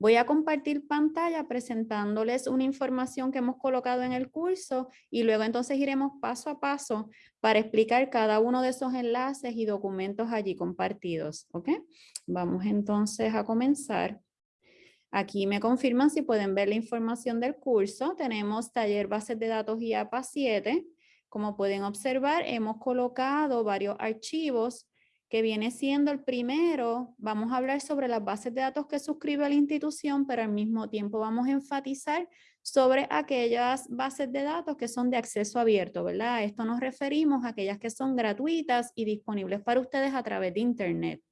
Voy a compartir pantalla presentándoles una información que hemos colocado en el curso y luego entonces iremos paso a paso para explicar cada uno de esos enlaces y documentos allí compartidos. ¿ok? Vamos entonces a comenzar. Aquí me confirman si pueden ver la información del curso. Tenemos taller bases de datos y APA 7. Como pueden observar, hemos colocado varios archivos que viene siendo el primero, vamos a hablar sobre las bases de datos que suscribe la institución, pero al mismo tiempo vamos a enfatizar sobre aquellas bases de datos que son de acceso abierto, ¿verdad? A esto nos referimos a aquellas que son gratuitas y disponibles para ustedes a través de Internet.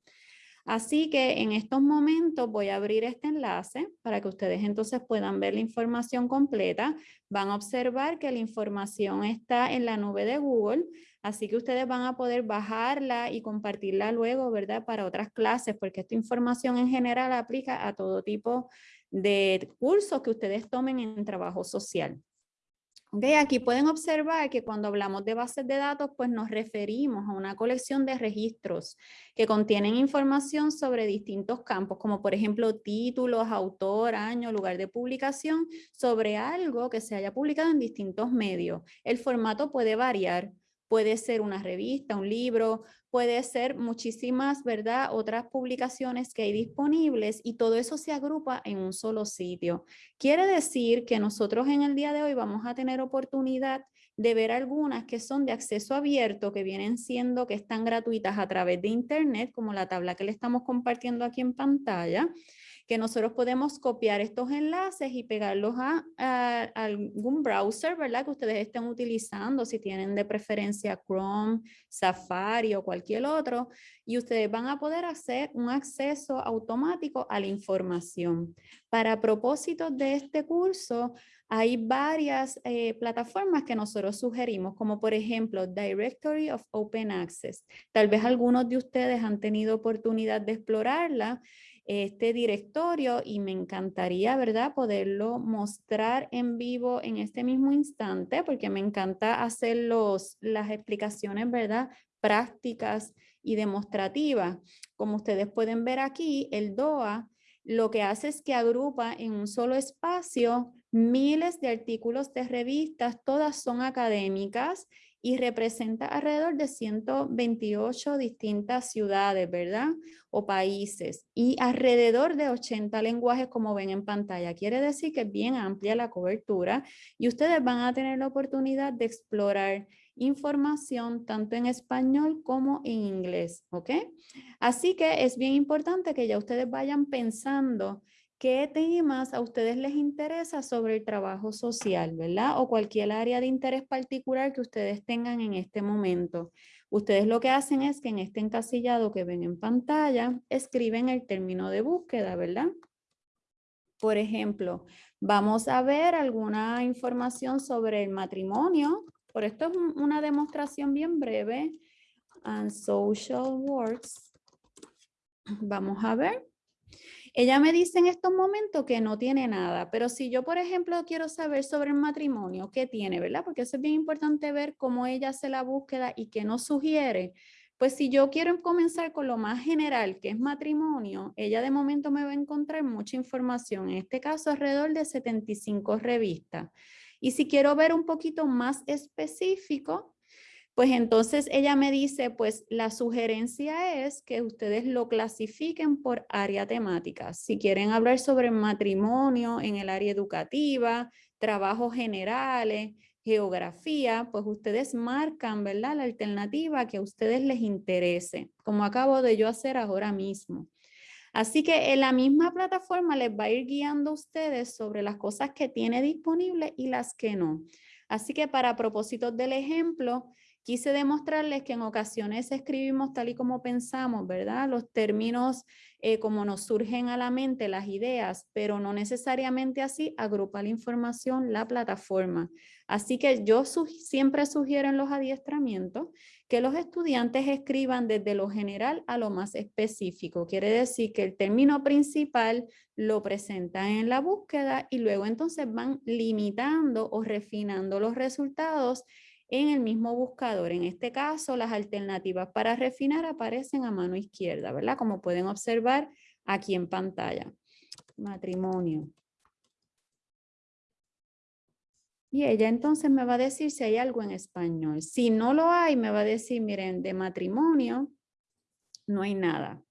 Así que en estos momentos voy a abrir este enlace para que ustedes entonces puedan ver la información completa. Van a observar que la información está en la nube de Google, así que ustedes van a poder bajarla y compartirla luego, ¿verdad? Para otras clases, porque esta información en general aplica a todo tipo de cursos que ustedes tomen en trabajo social. Okay, aquí pueden observar que cuando hablamos de bases de datos, pues nos referimos a una colección de registros que contienen información sobre distintos campos, como por ejemplo títulos, autor, año, lugar de publicación, sobre algo que se haya publicado en distintos medios. El formato puede variar, puede ser una revista, un libro, puede ser muchísimas, ¿verdad? Otras publicaciones que hay disponibles y todo eso se agrupa en un solo sitio. Quiere decir que nosotros en el día de hoy vamos a tener oportunidad de ver algunas que son de acceso abierto, que vienen siendo, que están gratuitas a través de internet, como la tabla que le estamos compartiendo aquí en pantalla, que nosotros podemos copiar estos enlaces y pegarlos a, algún browser, ¿verdad? Que ustedes estén utilizando, si tienen de preferencia Chrome, Safari o cualquier otro, y ustedes van a poder hacer un acceso automático a la información. Para propósitos de este curso, hay varias eh, plataformas que nosotros sugerimos, como por ejemplo Directory of Open Access. Tal vez algunos de ustedes han tenido oportunidad de explorarla este directorio y me encantaría, ¿verdad? Poderlo mostrar en vivo en este mismo instante porque me encanta hacer los, las explicaciones, ¿verdad? Prácticas y demostrativas. Como ustedes pueden ver aquí, el DOA lo que hace es que agrupa en un solo espacio miles de artículos de revistas, todas son académicas y representa alrededor de 128 distintas ciudades, ¿verdad? O países y alrededor de 80 lenguajes como ven en pantalla. Quiere decir que es bien amplia la cobertura y ustedes van a tener la oportunidad de explorar información tanto en español como en inglés, ¿ok? Así que es bien importante que ya ustedes vayan pensando qué temas a ustedes les interesa sobre el trabajo social, ¿verdad? O cualquier área de interés particular que ustedes tengan en este momento. Ustedes lo que hacen es que en este encasillado que ven en pantalla, escriben el término de búsqueda, ¿verdad? Por ejemplo, vamos a ver alguna información sobre el matrimonio. Por esto es una demostración bien breve. And social works. Vamos a ver. Ella me dice en estos momentos que no tiene nada, pero si yo, por ejemplo, quiero saber sobre el matrimonio, ¿qué tiene, verdad? Porque eso es bien importante ver cómo ella hace la búsqueda y qué nos sugiere. Pues si yo quiero comenzar con lo más general, que es matrimonio, ella de momento me va a encontrar mucha información, en este caso alrededor de 75 revistas. Y si quiero ver un poquito más específico, pues entonces ella me dice, pues la sugerencia es que ustedes lo clasifiquen por área temática. Si quieren hablar sobre matrimonio en el área educativa, trabajos generales, geografía, pues ustedes marcan, ¿verdad? La alternativa que a ustedes les interese, como acabo de yo hacer ahora mismo. Así que en la misma plataforma les va a ir guiando a ustedes sobre las cosas que tiene disponible y las que no. Así que para propósitos del ejemplo, Quise demostrarles que en ocasiones escribimos tal y como pensamos, ¿verdad? Los términos eh, como nos surgen a la mente, las ideas, pero no necesariamente así agrupa la información la plataforma. Así que yo siempre sugiero en los adiestramientos que los estudiantes escriban desde lo general a lo más específico. Quiere decir que el término principal lo presentan en la búsqueda y luego entonces van limitando o refinando los resultados en el mismo buscador. En este caso, las alternativas para refinar aparecen a mano izquierda, ¿verdad? Como pueden observar aquí en pantalla. matrimonio. Y ella entonces me va a decir si hay algo en español. Si no lo hay, me va a decir, miren, de matrimonio no hay nada.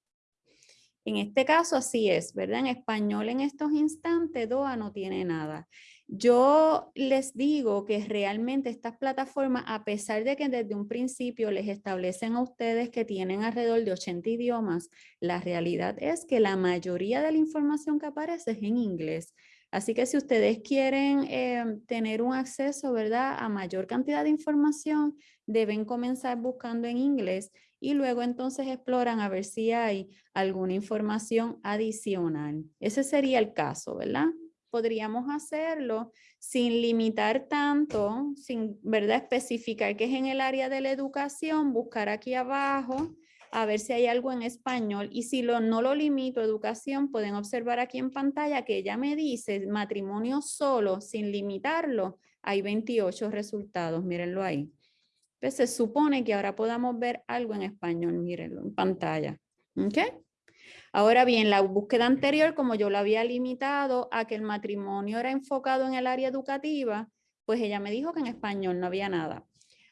En este caso así es, ¿verdad? En español en estos instantes DOA no tiene nada. Yo les digo que realmente estas plataformas, a pesar de que desde un principio les establecen a ustedes que tienen alrededor de 80 idiomas, la realidad es que la mayoría de la información que aparece es en inglés. Así que si ustedes quieren eh, tener un acceso, ¿verdad? A mayor cantidad de información, deben comenzar buscando en inglés y luego entonces exploran a ver si hay alguna información adicional. Ese sería el caso, ¿verdad? Podríamos hacerlo sin limitar tanto, sin, ¿verdad? Especificar que es en el área de la educación, buscar aquí abajo a ver si hay algo en español y si lo, no lo limito educación, pueden observar aquí en pantalla que ella me dice matrimonio solo, sin limitarlo, hay 28 resultados, mírenlo ahí. Pues se supone que ahora podamos ver algo en español, mírenlo en pantalla. ¿Ok? Ahora bien, la búsqueda anterior, como yo la había limitado a que el matrimonio era enfocado en el área educativa, pues ella me dijo que en español no había nada.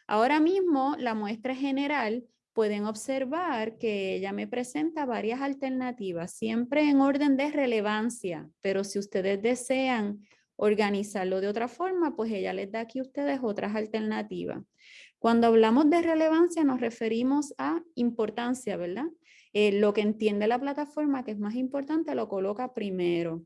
Ahora mismo, la muestra general pueden observar que ella me presenta varias alternativas, siempre en orden de relevancia, pero si ustedes desean organizarlo de otra forma, pues ella les da aquí a ustedes otras alternativas. Cuando hablamos de relevancia nos referimos a importancia, ¿verdad? Eh, lo que entiende la plataforma que es más importante lo coloca primero.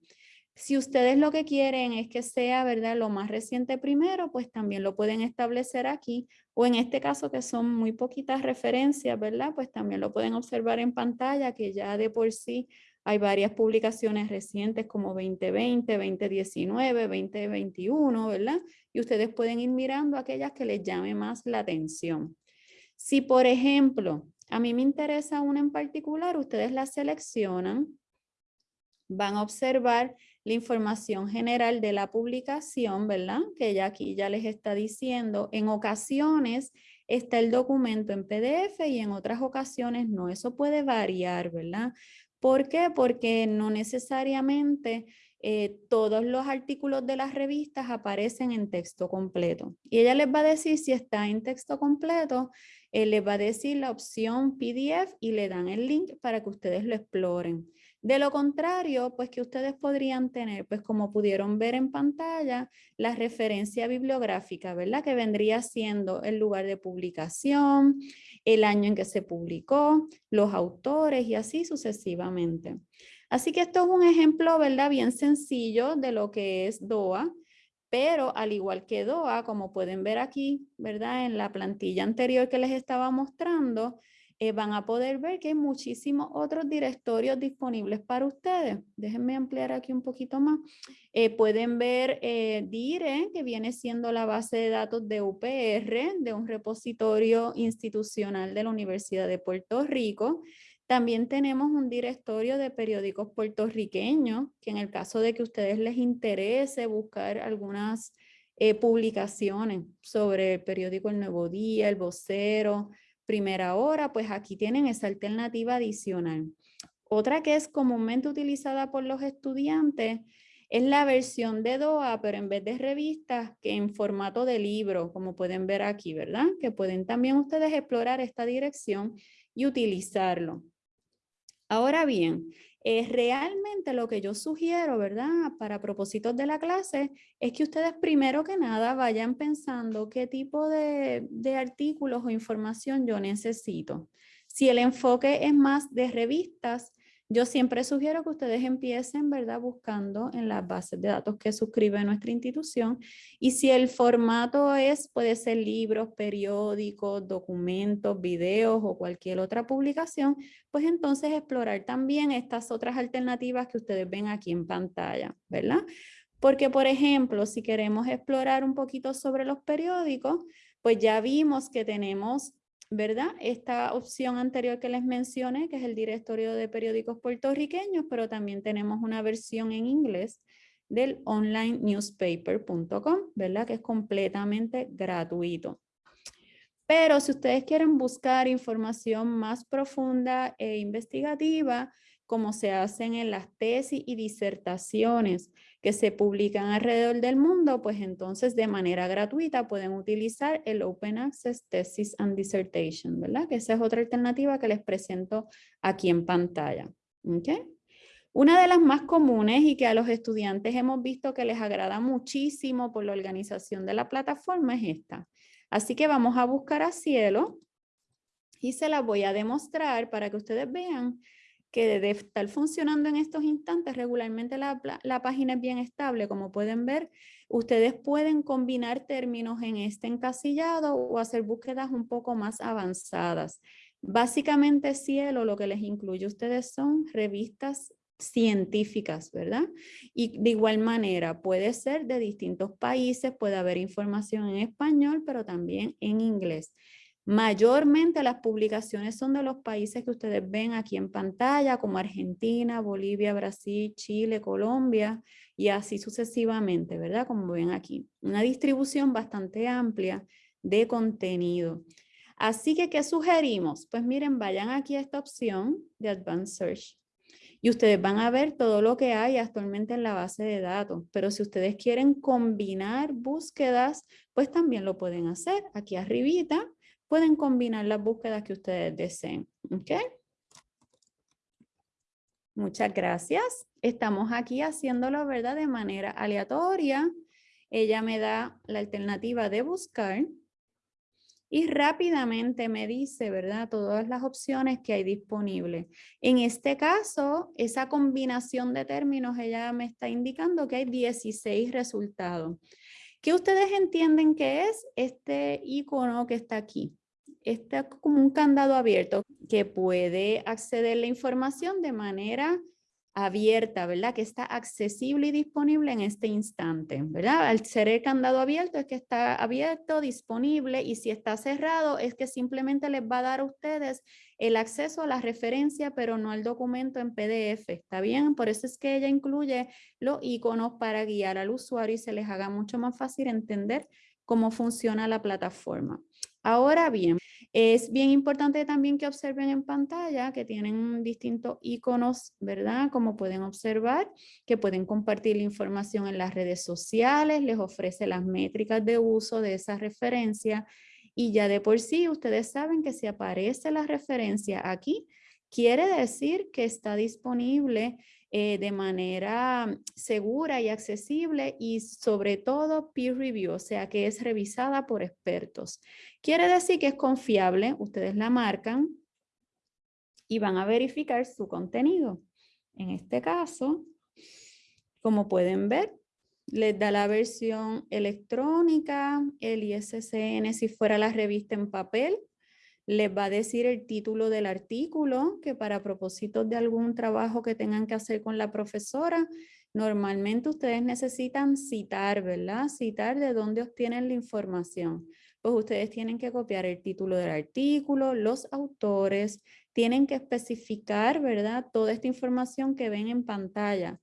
Si ustedes lo que quieren es que sea, ¿verdad? Lo más reciente primero, pues también lo pueden establecer aquí. O en este caso que son muy poquitas referencias, ¿verdad? Pues también lo pueden observar en pantalla que ya de por sí hay varias publicaciones recientes como 2020, 2019, 2021, ¿verdad? Y ustedes pueden ir mirando aquellas que les llame más la atención. Si, por ejemplo, a mí me interesa una en particular, ustedes la seleccionan, van a observar la información general de la publicación, ¿verdad? Que ya aquí ya les está diciendo, en ocasiones está el documento en PDF y en otras ocasiones no, eso puede variar, ¿verdad? ¿Por qué? Porque no necesariamente eh, todos los artículos de las revistas aparecen en texto completo. Y ella les va a decir si está en texto completo, eh, les va a decir la opción PDF y le dan el link para que ustedes lo exploren. De lo contrario, pues que ustedes podrían tener, pues como pudieron ver en pantalla, la referencia bibliográfica, ¿verdad? Que vendría siendo el lugar de publicación, el año en que se publicó, los autores y así sucesivamente. Así que esto es un ejemplo, ¿verdad? Bien sencillo de lo que es DOA, pero al igual que DOA, como pueden ver aquí, ¿verdad? En la plantilla anterior que les estaba mostrando, eh, van a poder ver que hay muchísimos otros directorios disponibles para ustedes. Déjenme ampliar aquí un poquito más. Eh, pueden ver eh, DIRE, que viene siendo la base de datos de UPR, de un repositorio institucional de la Universidad de Puerto Rico. También tenemos un directorio de periódicos puertorriqueños, que en el caso de que a ustedes les interese buscar algunas publicaciones sobre el periódico El Nuevo Día, El Vocero, primera hora, pues aquí tienen esa alternativa adicional. Otra que es comúnmente utilizada por los estudiantes es la versión de DOA, pero en vez de revistas, que en formato de libro, como pueden ver aquí, ¿verdad? Que pueden también ustedes explorar esta dirección y utilizarlo. Ahora bien, es realmente lo que yo sugiero, ¿verdad? Para propósitos de la clase, es que ustedes primero que nada vayan pensando qué tipo de, de artículos o información yo necesito. Si el enfoque es más de revistas, yo siempre sugiero que ustedes empiecen, ¿verdad? Buscando en las bases de datos que suscribe nuestra institución. Y si el formato es, puede ser libros, periódicos, documentos, videos o cualquier otra publicación, pues entonces explorar también estas otras alternativas que ustedes ven aquí en pantalla, ¿verdad? Porque, por ejemplo, si queremos explorar un poquito sobre los periódicos, pues ya vimos que tenemos ¿verdad? Esta opción anterior que les mencioné, que es el directorio de periódicos puertorriqueños, pero también tenemos una versión en inglés del onlinenewspaper.com, ¿verdad? Que es completamente gratuito. Pero si ustedes quieren buscar información más profunda e investigativa, como se hacen en las tesis y disertaciones que se publican alrededor del mundo, pues entonces de manera gratuita pueden utilizar el Open Access Thesis and Dissertation, ¿verdad? Que esa es otra alternativa que les presento aquí en pantalla. ¿okay? Una de las más comunes y que a los estudiantes hemos visto que les agrada muchísimo por la organización de la plataforma es esta. Así que vamos a buscar a Cielo y se la voy a demostrar para que ustedes vean que de estar funcionando en estos instantes, regularmente la, la, página es bien estable. Como pueden ver, ustedes pueden combinar términos en este encasillado o hacer búsquedas un poco más avanzadas. Básicamente, Cielo lo que les incluye a ustedes son revistas científicas, ¿verdad? Y de igual manera puede ser de distintos países, puede haber información en español, pero también en inglés. Mayormente las publicaciones son de los países que ustedes ven aquí en pantalla, como Argentina, Bolivia, Brasil, Chile, Colombia y así sucesivamente, ¿verdad? Como ven aquí. Una distribución bastante amplia de contenido. Así que, ¿qué sugerimos? Pues miren, vayan aquí a esta opción de Advanced Search y ustedes van a ver todo lo que hay actualmente en la base de datos. Pero si ustedes quieren combinar búsquedas, pues también lo pueden hacer. Aquí arribita pueden combinar las búsquedas que ustedes deseen. ¿Ok? Muchas gracias. Estamos aquí haciéndolo, ¿verdad? De manera aleatoria. Ella me da la alternativa de buscar y rápidamente me dice, ¿verdad? Todas las opciones que hay disponibles. En este caso, esa combinación de términos, ella me está indicando que hay 16 resultados. ¿Qué ustedes entienden que es este icono que está aquí? Este es como un candado abierto que puede acceder la información de manera abierta, ¿verdad? Que está accesible y disponible en este instante, ¿verdad? Al ser el candado abierto es que está abierto, disponible y si está cerrado es que simplemente les va a dar a ustedes el acceso a la referencia, pero no al documento en PDF, ¿está bien? Por eso es que ella incluye los iconos para guiar al usuario y se les haga mucho más fácil entender cómo funciona la plataforma. Ahora bien, es bien importante también que observen en pantalla que tienen distintos iconos, ¿verdad? Como pueden observar, que pueden compartir la información en las redes sociales, les ofrece las métricas de uso de esa referencia y ya de por sí ustedes saben que si aparece la referencia aquí, quiere decir que está disponible eh, de manera segura y accesible y sobre todo peer review, o sea que es revisada por expertos. Quiere decir que es confiable, ustedes la marcan y van a verificar su contenido. En este caso, como pueden ver, les da la versión electrónica, el ISSN si fuera la revista en papel, les va a decir el título del artículo, que para propósitos de algún trabajo que tengan que hacer con la profesora, normalmente ustedes necesitan citar, ¿verdad? Citar de dónde obtienen la información. Pues ustedes tienen que copiar el título del artículo, los autores, tienen que especificar, ¿verdad? Toda esta información que ven en pantalla.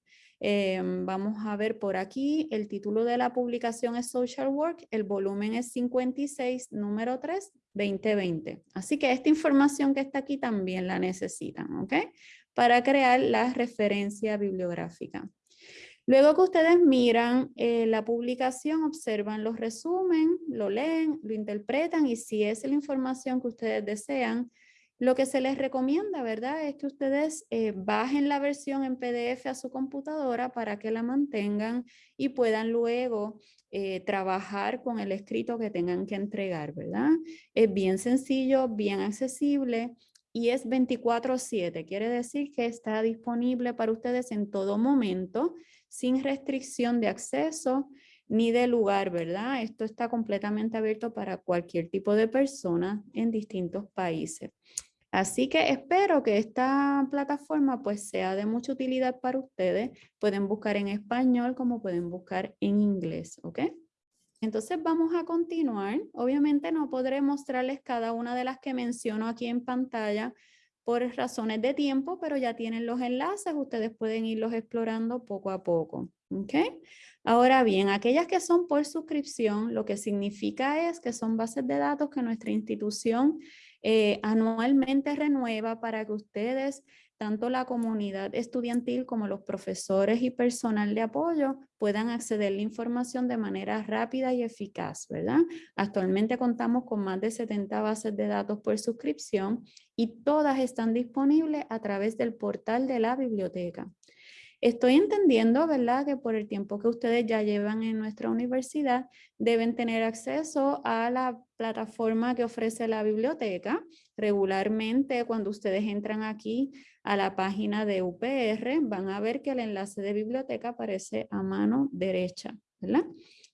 Em, vamos a ver por aquí, el título de la publicación es Social Work, el volumen es 56, número 3, 2020. Así que esta información que está aquí también la necesitan, ¿ok? Para crear la referencia bibliográfica. Luego que ustedes miran eh, la publicación, observan los resumen, lo leen, lo interpretan y si es la información que ustedes desean, lo que se les recomienda, ¿verdad? Es que ustedes eh, bajen la versión en PDF a su computadora para que la mantengan y puedan luego eh, trabajar con el escrito que tengan que entregar, ¿verdad? Es bien sencillo, bien accesible y es 24-7. Quiere decir que está disponible para ustedes en todo momento, sin restricción de acceso ni de lugar, ¿verdad? Esto está completamente abierto para cualquier tipo de persona en distintos países. Así que espero que esta plataforma pues sea de mucha utilidad para ustedes. Pueden buscar en español como pueden buscar en inglés, ¿ok? Entonces vamos a continuar. Obviamente no podré mostrarles cada una de las que menciono aquí en pantalla por razones de tiempo, pero ya tienen los enlaces, ustedes pueden irlos explorando poco a poco. ¿ok? Ahora bien, aquellas que son por suscripción, lo que significa es que son bases de datos que nuestra institución eh, anualmente renueva para que ustedes tanto la comunidad estudiantil como los profesores y personal de apoyo puedan acceder a la información de manera rápida y eficaz, ¿verdad? Actualmente contamos con más de 70 bases de datos por suscripción y todas están disponibles a través del portal de la biblioteca. Estoy entendiendo, ¿verdad?, que por el tiempo que ustedes ya llevan en nuestra universidad, deben tener acceso a la plataforma que ofrece la biblioteca. Regularmente, cuando ustedes entran aquí a la página de UPR, van a ver que el enlace de biblioteca aparece a mano derecha, ¿verdad?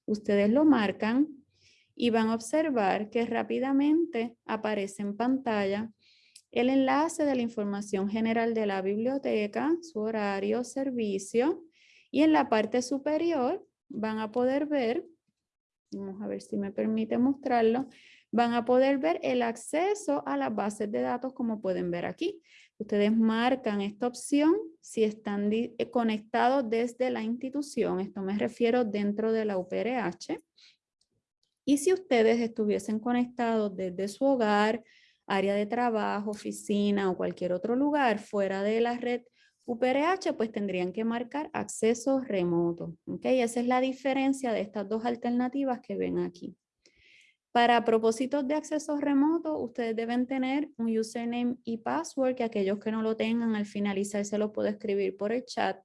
Ustedes lo marcan y van a observar que rápidamente aparece en pantalla el enlace de la información general de la biblioteca, su horario, servicio, y en la parte superior van a poder ver, vamos a ver si me permite mostrarlo, van a poder ver el acceso a las bases de datos como pueden ver aquí. Ustedes marcan esta opción si están eh, conectados desde la institución, esto me refiero dentro de la UPRH. Y si ustedes estuviesen conectados desde su hogar, área de trabajo, oficina o cualquier otro lugar fuera de la red UPRH, pues tendrían que marcar acceso remoto. ¿okay? Esa es la diferencia de estas dos alternativas que ven aquí. Para propósitos de acceso remoto, ustedes deben tener un username y password, que aquellos que no lo tengan al finalizar se lo puedo escribir por el chat.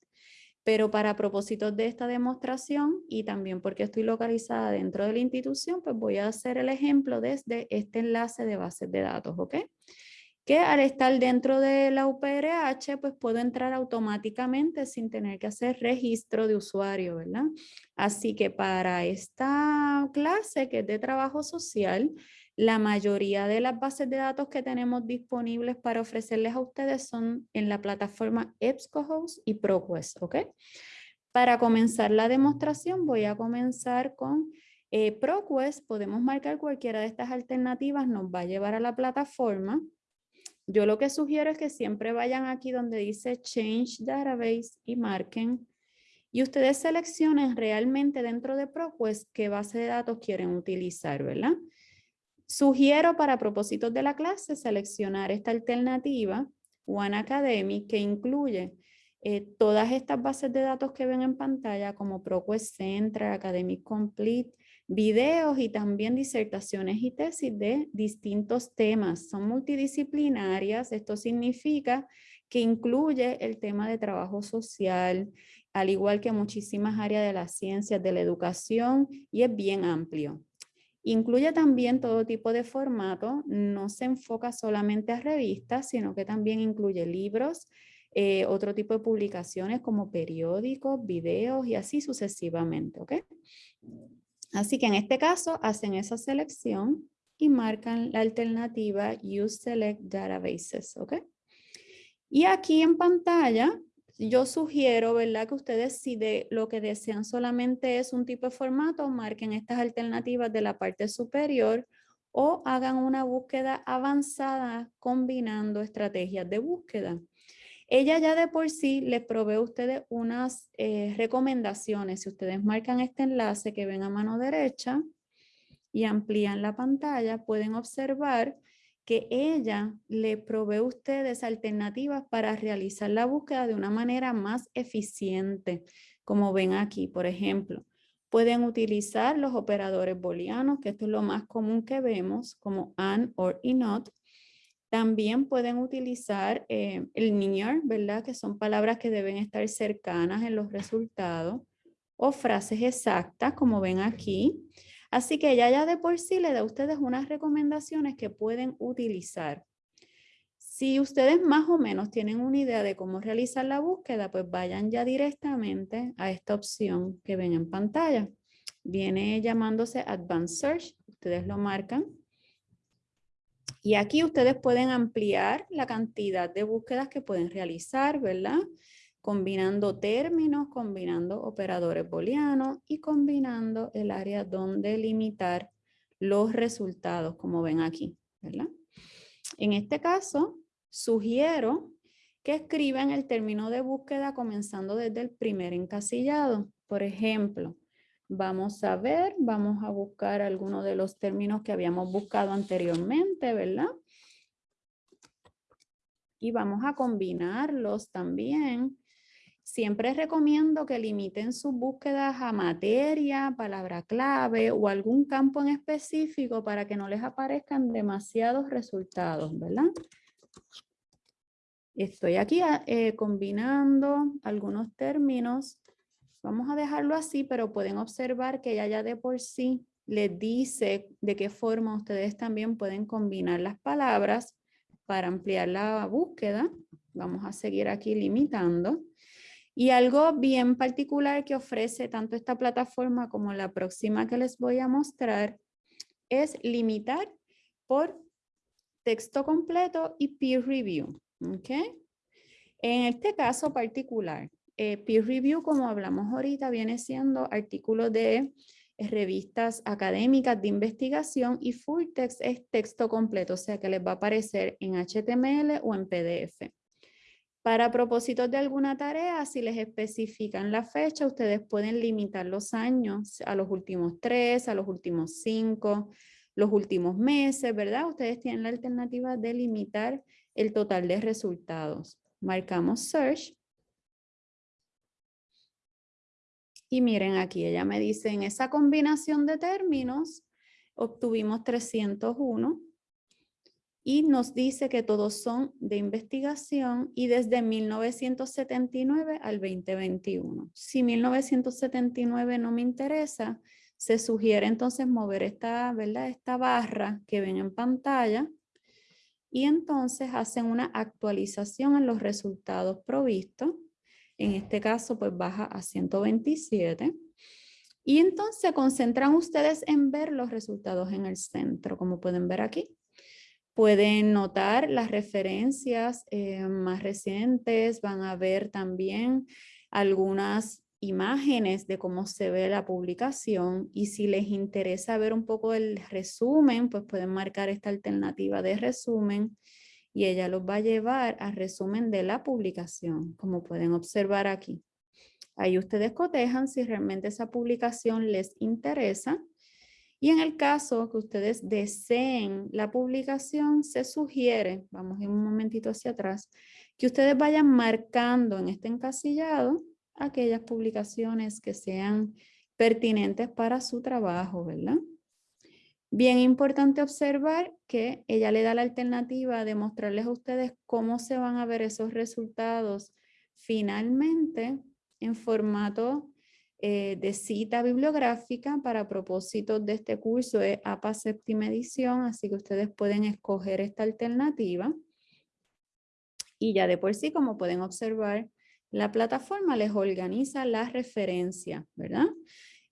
Pero para propósitos de esta demostración y también porque estoy localizada dentro de la institución, pues voy a hacer el ejemplo desde este enlace de bases de datos, ¿ok? Que al estar dentro de la UPRH, pues puedo entrar automáticamente sin tener que hacer registro de usuario, ¿verdad? Así que para esta clase que es de trabajo social, la mayoría de las bases de datos que tenemos disponibles para ofrecerles a ustedes son en la plataforma EBSCOhost y ProQuest, ¿ok? Para comenzar la demostración voy a comenzar con eh, ProQuest. Podemos marcar cualquiera de estas alternativas, nos va a llevar a la plataforma. Yo lo que sugiero es que siempre vayan aquí donde dice Change Database y marquen. Y ustedes seleccionen realmente dentro de ProQuest qué base de datos quieren utilizar, ¿verdad? Sugiero para propósitos de la clase seleccionar esta alternativa, One Academy, que incluye eh, todas estas bases de datos que ven en pantalla como ProQuest Central, Academic Complete, videos y también disertaciones y tesis de distintos temas. Son multidisciplinarias, esto significa que incluye el tema de trabajo social, al igual que muchísimas áreas de las ciencias, de la educación y es bien amplio. Incluye también todo tipo de formato, no se enfoca solamente a revistas, sino que también incluye libros, eh, otro tipo de publicaciones como periódicos, videos y así sucesivamente. Así que en este caso hacen esa selección y marcan la alternativa Use Select Databases. Y aquí en pantalla yo sugiero, ¿verdad? Que ustedes si de lo que desean solamente es un tipo de formato, marquen estas alternativas de la parte superior o hagan una búsqueda avanzada combinando estrategias de búsqueda. Ella ya de por sí les provee a ustedes unas eh, recomendaciones. Si ustedes marcan este enlace que ven a mano derecha y amplían la pantalla, pueden observar que ella le provee a ustedes alternativas para realizar la búsqueda de una manera más eficiente, como ven aquí, por ejemplo. Pueden utilizar los operadores booleanos, que esto es lo más común que vemos, como AND, OR y NOT. También pueden utilizar eh, el near, ¿verdad? Que son palabras que deben estar cercanas en los resultados. O frases exactas, como ven aquí. Así que ella ya de por sí le da a ustedes unas recomendaciones que pueden utilizar. Si ustedes más o menos tienen una idea de cómo realizar la búsqueda, pues vayan ya directamente a esta opción que ven en pantalla. Viene llamándose Advanced Search, ustedes lo marcan. Y aquí ustedes pueden ampliar la cantidad de búsquedas que pueden realizar, ¿verdad? Combinando términos, combinando operadores booleanos y combinando el área donde limitar los resultados, como ven aquí, ¿verdad? En este caso, sugiero que escriban el término de búsqueda comenzando desde el primer encasillado. Por ejemplo, vamos a ver, vamos a buscar algunos de los términos que habíamos buscado anteriormente, ¿verdad? y vamos a combinarlos también. Siempre recomiendo que limiten sus búsquedas a materia, palabra clave o algún campo en específico para que no les aparezcan demasiados resultados, ¿verdad? Estoy aquí ah, eh, combinando algunos términos. Vamos a dejarlo así, pero pueden observar que ya, ya de por sí les dice de qué forma ustedes también pueden combinar las palabras para ampliar la búsqueda. Vamos a seguir aquí limitando. Y algo bien particular que ofrece tanto esta plataforma como la próxima que les voy a mostrar es limitar por texto completo y peer review. ¿okay? En este caso particular, eh, peer review, como hablamos ahorita, viene siendo artículos de revistas académicas de investigación y full text es texto completo, o sea que les va a aparecer en HTML o en PDF. Para propósitos de alguna tarea, si les especifican la fecha, ustedes pueden limitar los años a los últimos tres, a los últimos cinco, los últimos meses, ¿verdad? Ustedes tienen la alternativa de limitar el total de resultados. Marcamos Search. Y miren aquí, ella me dice, en esa combinación de términos, obtuvimos 301 y nos dice que todos son de investigación y desde 1979 al 2021. Si 1979 no me interesa, se sugiere entonces mover esta, ¿verdad? esta barra que ven en pantalla y entonces hacen una actualización en los resultados provistos. En este caso, pues baja a 127. Y entonces se concentran ustedes en ver los resultados en el centro, como pueden ver aquí. Pueden notar las referencias eh, más recientes, van a ver también algunas imágenes de cómo se ve la publicación y si les interesa ver un poco el resumen, pues pueden marcar esta alternativa de resumen y ella los va a llevar al resumen de la publicación, como pueden observar aquí. Ahí ustedes cotejan si realmente esa publicación les interesa y en el caso que ustedes deseen la publicación, se sugiere, vamos un momentito hacia atrás, que ustedes vayan marcando en este encasillado aquellas publicaciones que sean pertinentes para su trabajo, ¿verdad? Bien importante observar que ella le da la alternativa de mostrarles a ustedes cómo se van a ver esos resultados finalmente en formato eh, de cita bibliográfica para propósitos de este curso es APA séptima edición, así que ustedes pueden escoger esta alternativa. Y ya de por sí, como pueden observar, la plataforma les organiza la referencia, ¿verdad?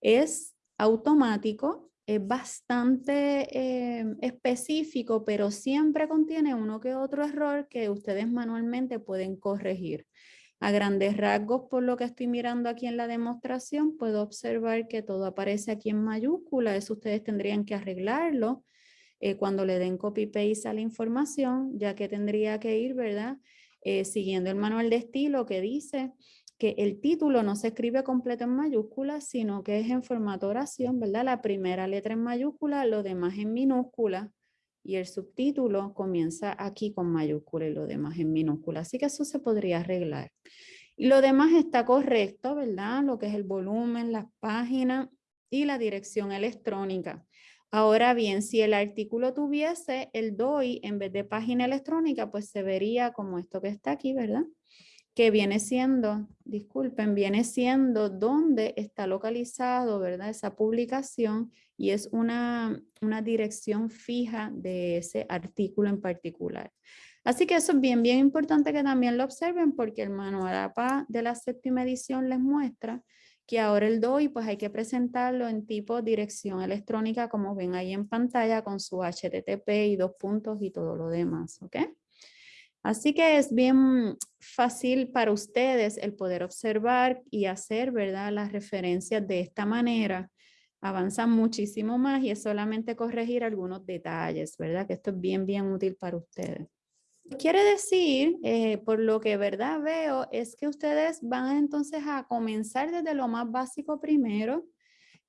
Es automático, es bastante eh, específico, pero siempre contiene uno que otro error que ustedes manualmente pueden corregir. A grandes rasgos, por lo que estoy mirando aquí en la demostración, puedo observar que todo aparece aquí en mayúscula. Eso ustedes tendrían que arreglarlo eh, cuando le den copy-paste a la información, ya que tendría que ir, ¿verdad? Eh, siguiendo el manual de estilo que dice que el título no se escribe completo en mayúscula, sino que es en formato oración, ¿verdad? La primera letra en mayúscula, lo demás en minúscula y el subtítulo comienza aquí con mayúscula y lo demás en minúscula. Así que eso se podría arreglar. Y lo demás está correcto, ¿verdad? Lo que es el volumen, las páginas y la dirección electrónica. Ahora bien, si el artículo tuviese el DOI en vez de página electrónica, pues se vería como esto que está aquí, ¿verdad? Que viene siendo, disculpen, viene siendo donde está localizado, ¿verdad? Esa publicación y es una, una dirección fija de ese artículo en particular. Así que eso es bien, bien importante que también lo observen porque el manual APA de la séptima edición les muestra que ahora el DOI pues hay que presentarlo en tipo dirección electrónica como ven ahí en pantalla con su HTTP y dos puntos y todo lo demás, ¿ok? Así que es bien fácil para ustedes el poder observar y hacer, ¿verdad? Las referencias de esta manera. Avanzan muchísimo más y es solamente corregir algunos detalles, ¿verdad? Que esto es bien, bien útil para ustedes. Quiere decir, eh, por lo que verdad veo, es que ustedes van entonces a comenzar desde lo más básico primero,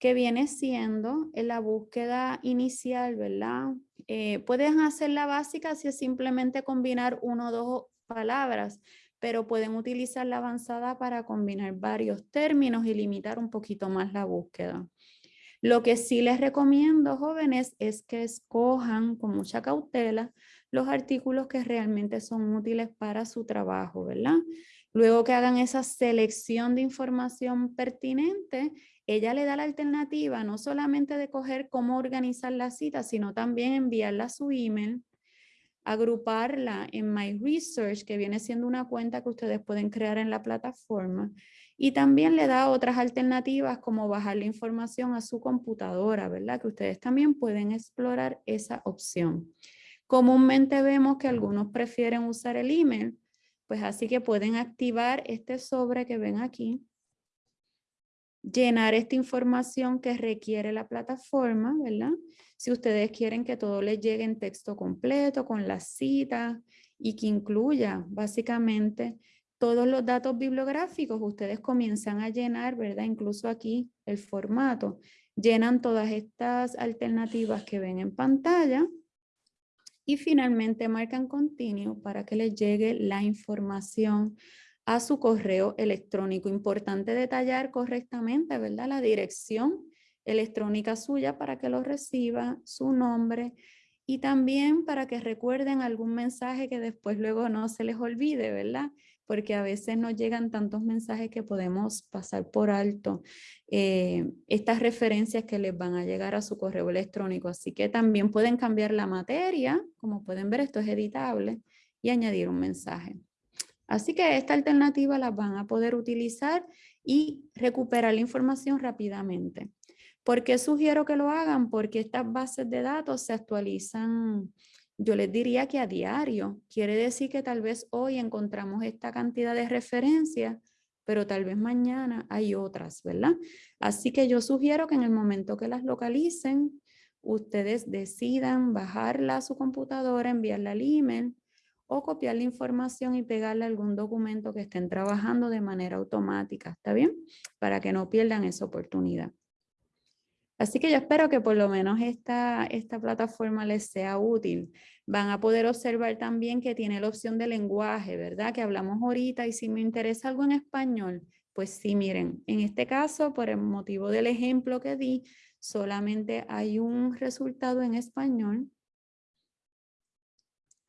que viene siendo en la búsqueda inicial, ¿verdad? Eh, pueden hacer la básica si es simplemente combinar uno o dos palabras, pero pueden utilizar la avanzada para combinar varios términos y limitar un poquito más la búsqueda. Lo que sí les recomiendo, jóvenes, es que escojan con mucha cautela los artículos que realmente son útiles para su trabajo, ¿verdad? Luego que hagan esa selección de información pertinente, ella le da la alternativa no solamente de coger cómo organizar la cita, sino también enviarla a su email, agruparla en My Research, que viene siendo una cuenta que ustedes pueden crear en la plataforma, y también le da otras alternativas como bajar la información a su computadora, ¿verdad? Que ustedes también pueden explorar esa opción. Comúnmente vemos que algunos prefieren usar el email, pues así que pueden activar este sobre que ven aquí, llenar esta información que requiere la plataforma, ¿verdad? Si ustedes quieren que todo les llegue en texto completo, con la cita y que incluya básicamente todos los datos bibliográficos, ustedes comienzan a llenar, ¿verdad? Incluso aquí el formato. Llenan todas estas alternativas que ven en pantalla y finalmente marcan continuo para que les llegue la información a su correo electrónico. Importante detallar correctamente, ¿verdad? La dirección electrónica suya para que lo reciba, su nombre y también para que recuerden algún mensaje que después luego no se les olvide, ¿verdad? porque a veces nos llegan tantos mensajes que podemos pasar por alto eh, estas referencias que les van a llegar a su correo electrónico. Así que también pueden cambiar la materia, como pueden ver esto es editable, y añadir un mensaje. Así que esta alternativa la van a poder utilizar y recuperar la información rápidamente. ¿Por qué sugiero que lo hagan? Porque estas bases de datos se actualizan yo les diría que a diario. Quiere decir que tal vez hoy encontramos esta cantidad de referencias, pero tal vez mañana hay otras, ¿verdad? Así que yo sugiero que en el momento que las localicen, ustedes decidan bajarla a su computadora, enviarla al email o copiar la información y pegarla a algún documento que estén trabajando de manera automática, ¿está bien? Para que no pierdan esa oportunidad. Así que yo espero que por lo menos esta, esta plataforma les sea útil. Van a poder observar también que tiene la opción de lenguaje, ¿verdad? Que hablamos ahorita y si me interesa algo en español, pues sí, miren, en este caso, por el motivo del ejemplo que di, solamente hay un resultado en español.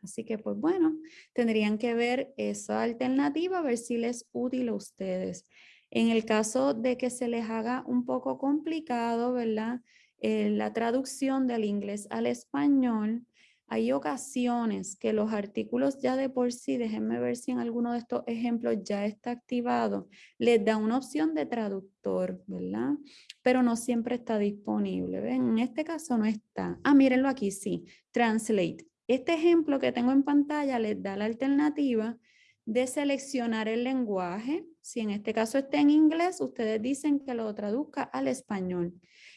Así que, pues bueno, tendrían que ver esa alternativa, a ver si les es útil a ustedes. En el caso de que se les haga un poco complicado, ¿verdad? Eh, la traducción del inglés al español, hay ocasiones que los artículos ya de por sí, déjenme ver si en alguno de estos ejemplos ya está activado, les da una opción de traductor, ¿verdad? Pero no siempre está disponible, ¿ven? En este caso no está. Ah, mírenlo aquí, sí, translate. Este ejemplo que tengo en pantalla les da la alternativa de seleccionar el lenguaje. Si en este caso está en inglés, ustedes dicen que lo traduzca al español.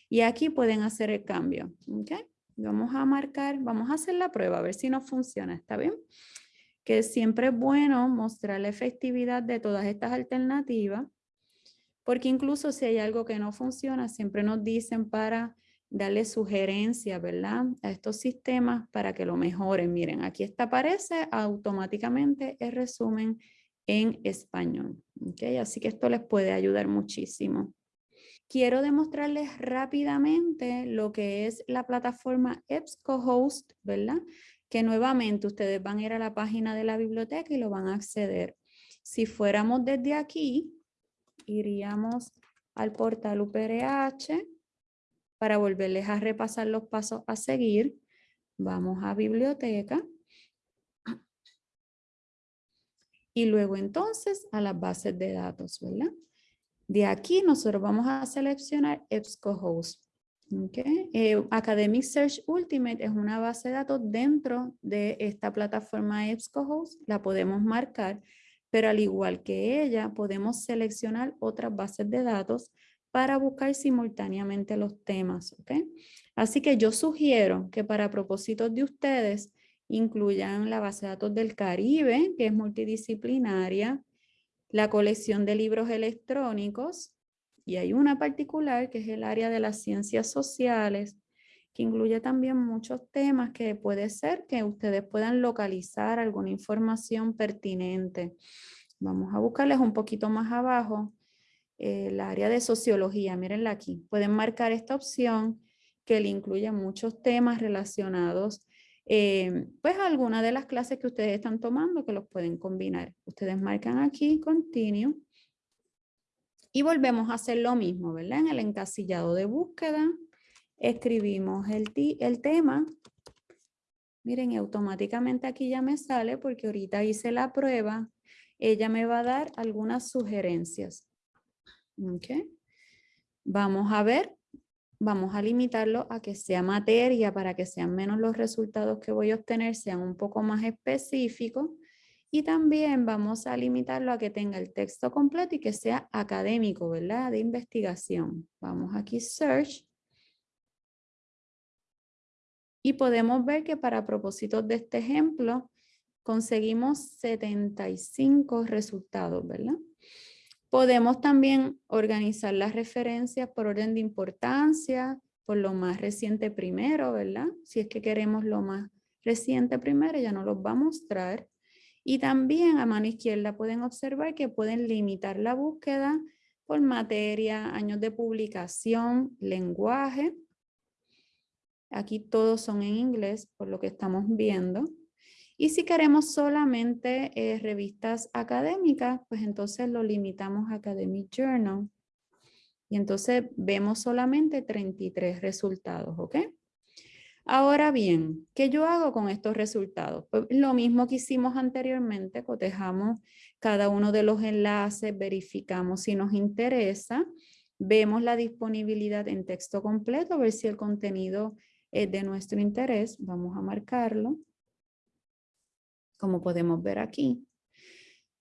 Y aquí pueden hacer el cambio. ¿okay? Vamos a marcar, vamos a hacer la prueba, a ver si nos funciona. ¿Está bien? Que siempre es bueno mostrar la efectividad de todas estas alternativas. Porque incluso si hay algo que no funciona, siempre nos dicen para darle sugerencias, ¿verdad? A estos sistemas para que lo mejoren. Miren, aquí está aparece automáticamente el resumen en español. ¿okay? Así que esto les puede ayudar muchísimo. Quiero demostrarles rápidamente lo que es la plataforma EBSCOhost, ¿verdad? Que nuevamente ustedes van a ir a la página de la biblioteca y lo van a acceder. Si fuéramos desde aquí, iríamos al portal UPRH, para volverles a repasar los pasos a seguir, vamos a biblioteca. Y luego entonces a las bases de datos, ¿verdad? De aquí nosotros vamos a seleccionar EBSCOhost. Eh, Academic Search Ultimate es una base de datos dentro de esta plataforma EBSCOhost. La podemos marcar, pero al igual que ella, podemos seleccionar otras bases de datos para buscar simultáneamente los temas. ¿okay? Así que yo sugiero que para propósitos de ustedes incluyan la base de datos del Caribe, que es multidisciplinaria, la colección de libros electrónicos, y hay una particular que es el área de las ciencias sociales, que incluye también muchos temas que puede ser que ustedes puedan localizar alguna información pertinente. Vamos a buscarles un poquito más abajo el área de sociología. Mírenla aquí. Pueden marcar esta opción que le incluye muchos temas relacionados eh, pues alguna de las clases que ustedes están tomando que los pueden combinar. Ustedes marcan aquí Continue y volvemos a hacer lo mismo, ¿verdad? En el encasillado de búsqueda escribimos el, el tema. Miren, automáticamente aquí ya me sale porque ahorita hice la prueba. Ella me va a dar algunas sugerencias. Okay. Vamos a ver vamos a limitarlo a que sea materia para que sean menos los resultados que voy a obtener, sean un poco más específicos. Y también vamos a limitarlo a que tenga el texto completo y que sea académico, ¿verdad? De investigación. Vamos aquí, search. Y podemos ver que para propósitos de este ejemplo, conseguimos 75 resultados, ¿verdad? Podemos también organizar las referencias por orden de importancia, por lo más reciente primero, ¿verdad? Si es que queremos lo más reciente primero, ya no los va a mostrar. Y también a mano izquierda pueden observar que pueden limitar la búsqueda por materia, años de publicación, lenguaje. Aquí todos son en inglés, por lo que estamos viendo. Y si queremos solamente eh, revistas académicas, pues entonces lo limitamos a Academic Journal. Y entonces vemos solamente 33 resultados, ¿ok? Ahora bien, ¿qué yo hago con estos resultados? Pues lo mismo que hicimos anteriormente, cotejamos cada uno de los enlaces, verificamos si nos interesa, vemos la disponibilidad en texto completo, ver si el contenido es de nuestro interés, vamos a marcarlo como podemos ver aquí.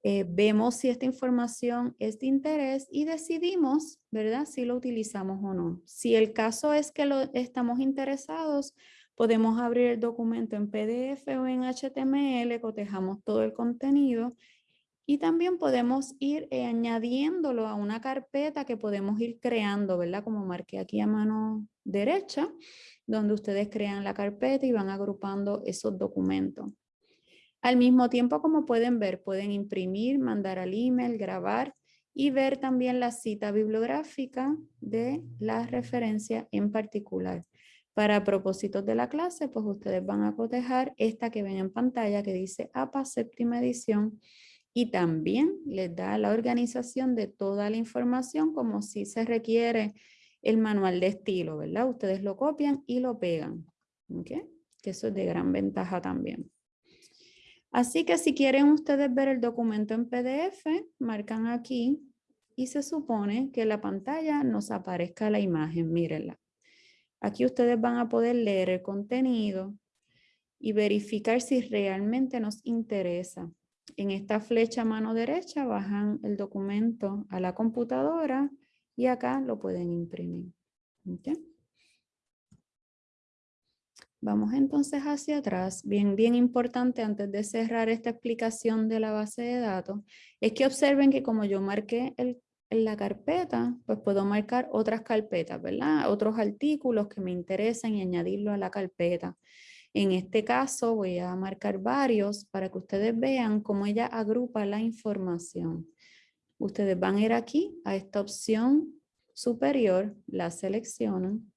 Eh, vemos si esta información es de interés y decidimos, ¿verdad? Si lo utilizamos o no. Si el caso es que lo, estamos interesados, podemos abrir el documento en PDF o en HTML, cotejamos todo el contenido y también podemos ir eh, añadiéndolo a una carpeta que podemos ir creando, ¿verdad? Como marqué aquí a mano derecha, donde ustedes crean la carpeta y van agrupando esos documentos. Al mismo tiempo, como pueden ver, pueden imprimir, mandar al email, grabar y ver también la cita bibliográfica de la referencia en particular. Para propósitos de la clase, pues ustedes van a cotejar esta que ven en pantalla que dice APA séptima edición y también les da la organización de toda la información como si se requiere el manual de estilo, ¿verdad? Ustedes lo copian y lo pegan, ¿ok? Que eso es de gran ventaja también. Así que si quieren ustedes ver el documento en PDF, marcan aquí y se supone que en la pantalla nos aparezca la imagen, mírenla. Aquí ustedes van a poder leer el contenido y verificar si realmente nos interesa. En esta flecha mano derecha bajan el documento a la computadora y acá lo pueden imprimir. Vamos entonces hacia atrás. Bien, bien importante antes de cerrar esta explicación de la base de datos, es que observen que como yo marqué en la carpeta, pues puedo marcar otras carpetas, ¿verdad? Otros artículos que me interesan y añadirlo a la carpeta. En este caso voy a marcar varios para que ustedes vean cómo ella agrupa la información. Ustedes van a ir aquí a esta opción superior, la seleccionan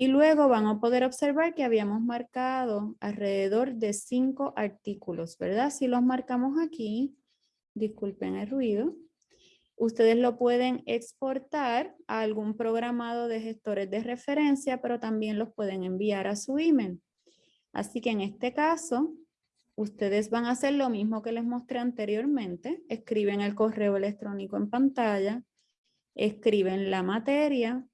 y luego van a poder observar que habíamos marcado alrededor de cinco artículos, ¿verdad? Si los marcamos aquí, disculpen el ruido, ustedes lo pueden exportar a algún programado de gestores de referencia, pero también los pueden enviar a su email. Así que en este caso, ustedes van a hacer lo mismo que les mostré anteriormente. Escriben el correo electrónico en pantalla, escriben la materia,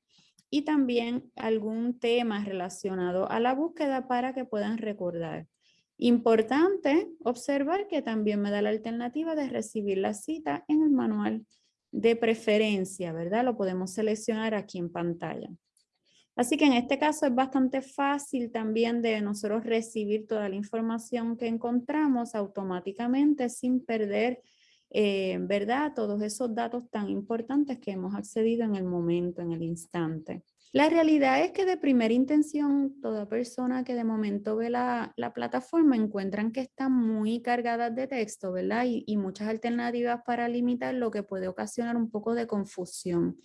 y también algún tema relacionado a la búsqueda para que puedan recordar. Importante observar que también me da la alternativa de recibir la cita en el manual de preferencia, ¿verdad? Lo podemos seleccionar aquí en pantalla. Así que en este caso es bastante fácil también de nosotros recibir toda la información que encontramos automáticamente sin perder, eh, ¿verdad? Todos esos datos tan importantes que hemos accedido en el momento, en el instante. La realidad es que de primera intención, toda persona que de momento ve la, plataforma encuentran que está muy cargada de texto, ¿verdad? Y, y, muchas alternativas para limitar lo que puede ocasionar un poco de confusión.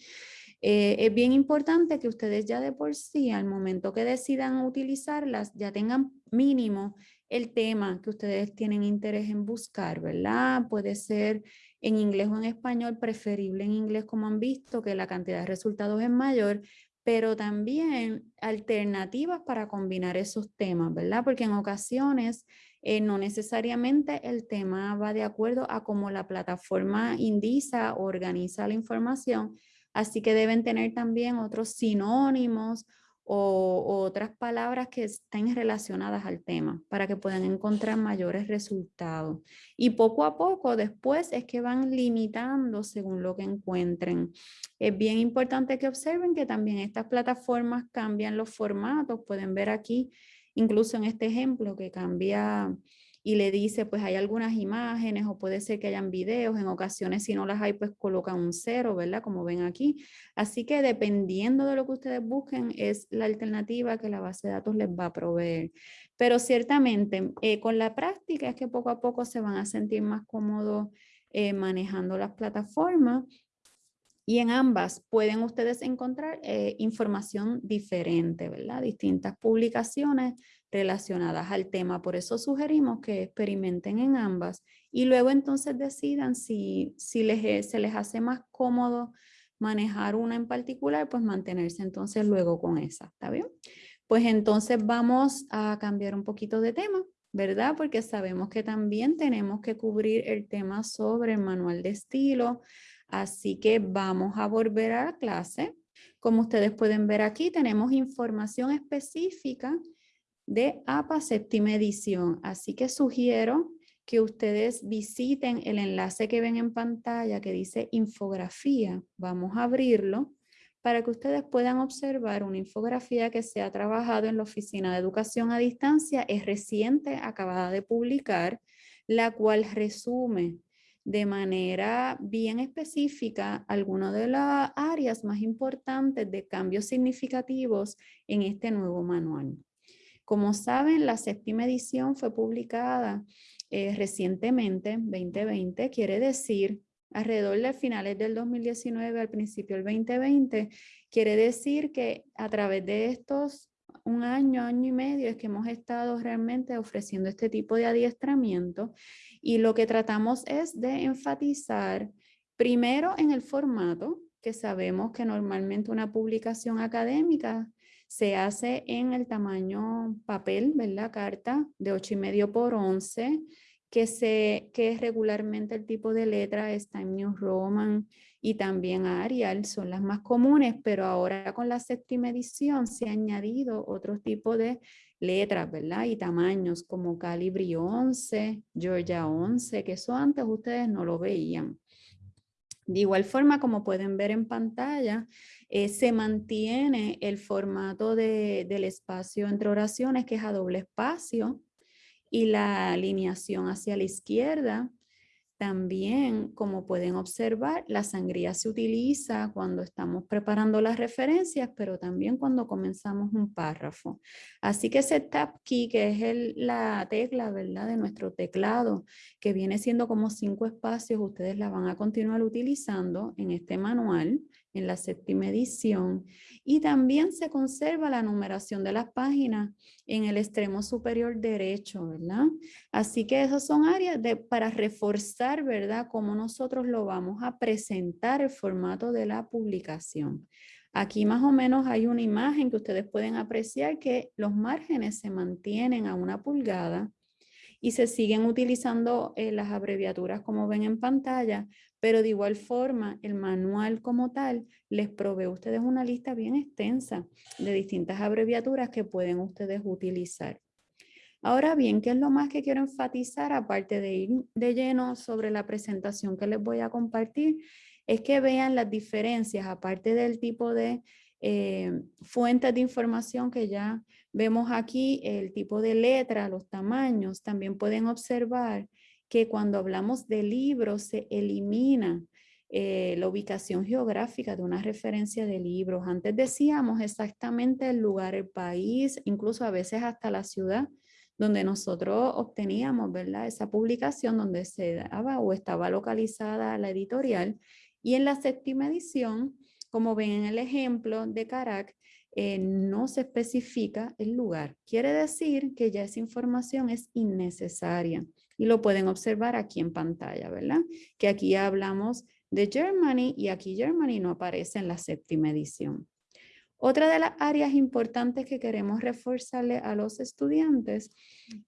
Eh, es bien importante que ustedes ya de por sí, al momento que decidan utilizarlas, ya tengan mínimo el tema que ustedes tienen interés en buscar, ¿verdad? Puede ser en inglés o en español, preferible en inglés como han visto, que la cantidad de resultados es mayor, pero también alternativas para combinar esos temas, ¿verdad? Porque en ocasiones eh, no necesariamente el tema va de acuerdo a cómo la plataforma indica o organiza la información, así que deben tener también otros sinónimos o, otras palabras que estén relacionadas al tema para que puedan encontrar mayores resultados. Y poco a poco después es que van limitando según lo que encuentren. Es bien importante que observen que también estas plataformas cambian los formatos. Pueden ver aquí, incluso en este ejemplo, que cambia y le dice, pues hay algunas imágenes o puede ser que hayan videos, en ocasiones si no las hay, pues colocan un cero, ¿verdad? Como ven aquí. Así que dependiendo de lo que ustedes busquen, es la alternativa que la base de datos les va a proveer. Pero ciertamente, eh, con la práctica es que poco a poco se van a sentir más cómodos eh, manejando las plataformas y en ambas pueden ustedes encontrar eh, información diferente, ¿verdad? Distintas publicaciones relacionadas al tema. Por eso sugerimos que experimenten en ambas y luego entonces decidan si, si les, se les hace más cómodo manejar una en particular, pues mantenerse entonces luego con esa, ¿está bien? Pues entonces vamos a cambiar un poquito de tema, ¿verdad? Porque sabemos que también tenemos que cubrir el tema sobre el manual de estilo, Así que vamos a volver a la clase. Como ustedes pueden ver aquí, tenemos información específica de APA séptima edición. Así que sugiero que ustedes visiten el enlace que ven en pantalla que dice infografía. Vamos a abrirlo para que ustedes puedan observar una infografía que se ha trabajado en la Oficina de Educación a Distancia. Es reciente, acabada de publicar, la cual resume de manera bien específica algunas de las áreas más importantes de cambios significativos en este nuevo manual. Como saben, la séptima edición fue publicada eh, recientemente, 2020, quiere decir alrededor de finales del 2019 al principio del 2020, quiere decir que a través de estos un año, año y medio es que hemos estado realmente ofreciendo este tipo de adiestramiento y lo que tratamos es de enfatizar primero en el formato, que sabemos que normalmente una publicación académica se hace en el tamaño papel, ¿verdad? Carta de 8 y medio por 11, que, se, que regularmente el tipo de letra está en New Roman y también Arial, son las más comunes, pero ahora con la séptima edición se ha añadido otro tipo de letras, ¿verdad? Y tamaños como Calibri 11, Georgia 11, que eso antes ustedes no lo veían. De igual forma, como pueden ver en pantalla, eh, se mantiene el formato del espacio entre oraciones, que es a doble espacio, y la alineación hacia la izquierda también, como pueden observar, la sangría se utiliza cuando estamos preparando las referencias, pero también cuando comenzamos un párrafo. Así que ese tab key, que es la tecla ¿verdad? de nuestro teclado, que viene siendo como cinco espacios, ustedes la van a continuar utilizando en este manual en la séptima edición y también se conserva la numeración de las páginas en el extremo superior derecho, ¿verdad? Así que esas son áreas de, para reforzar, ¿verdad? Cómo nosotros lo vamos a presentar el formato de la publicación. Aquí más o menos hay una imagen que ustedes pueden apreciar que los márgenes se mantienen a una pulgada y se siguen utilizando eh, las abreviaturas como ven en pantalla, pero de igual forma el manual como tal les provee a ustedes una lista bien extensa de distintas abreviaturas que pueden ustedes utilizar. Ahora bien, ¿qué es lo más que quiero enfatizar aparte de ir de lleno sobre la presentación que les voy a compartir? Es que vean las diferencias aparte del tipo de eh, fuentes de información que ya vemos aquí, el tipo de letra, los tamaños, también pueden observar que cuando hablamos de libros se elimina eh, la ubicación geográfica de una referencia de libros. Antes decíamos exactamente el lugar, el país, incluso a veces hasta la ciudad donde nosotros obteníamos ¿verdad? esa publicación donde se daba o estaba localizada la editorial. Y en la séptima edición, como ven en el ejemplo de Carac, eh, no se especifica el lugar. Quiere decir que ya esa información es innecesaria y lo pueden observar aquí en pantalla, ¿verdad? Que aquí hablamos de Germany y aquí Germany no aparece en la séptima edición. Otra de las áreas importantes que queremos reforzarle a los estudiantes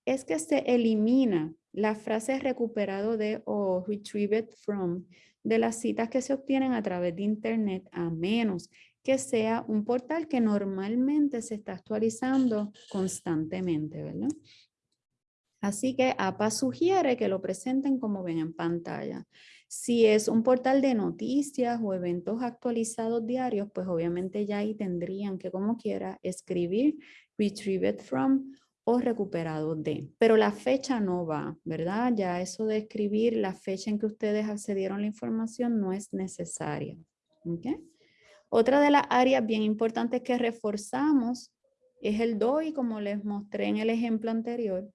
es que se elimina la frase recuperado de o retrieved from de las citas que se obtienen a través de internet a menos que sea un portal que normalmente se está actualizando constantemente, ¿verdad? Así que APA sugiere que lo presenten como ven en pantalla. Si es un portal de noticias o eventos actualizados diarios, pues obviamente ya ahí tendrían que como quiera escribir retrieved from o recuperado de. Pero la fecha no va, ¿verdad? Ya eso de escribir la fecha en que ustedes accedieron a la información no es necesaria. Otra de las áreas bien importantes que reforzamos es el DOI, como les mostré en el ejemplo anterior,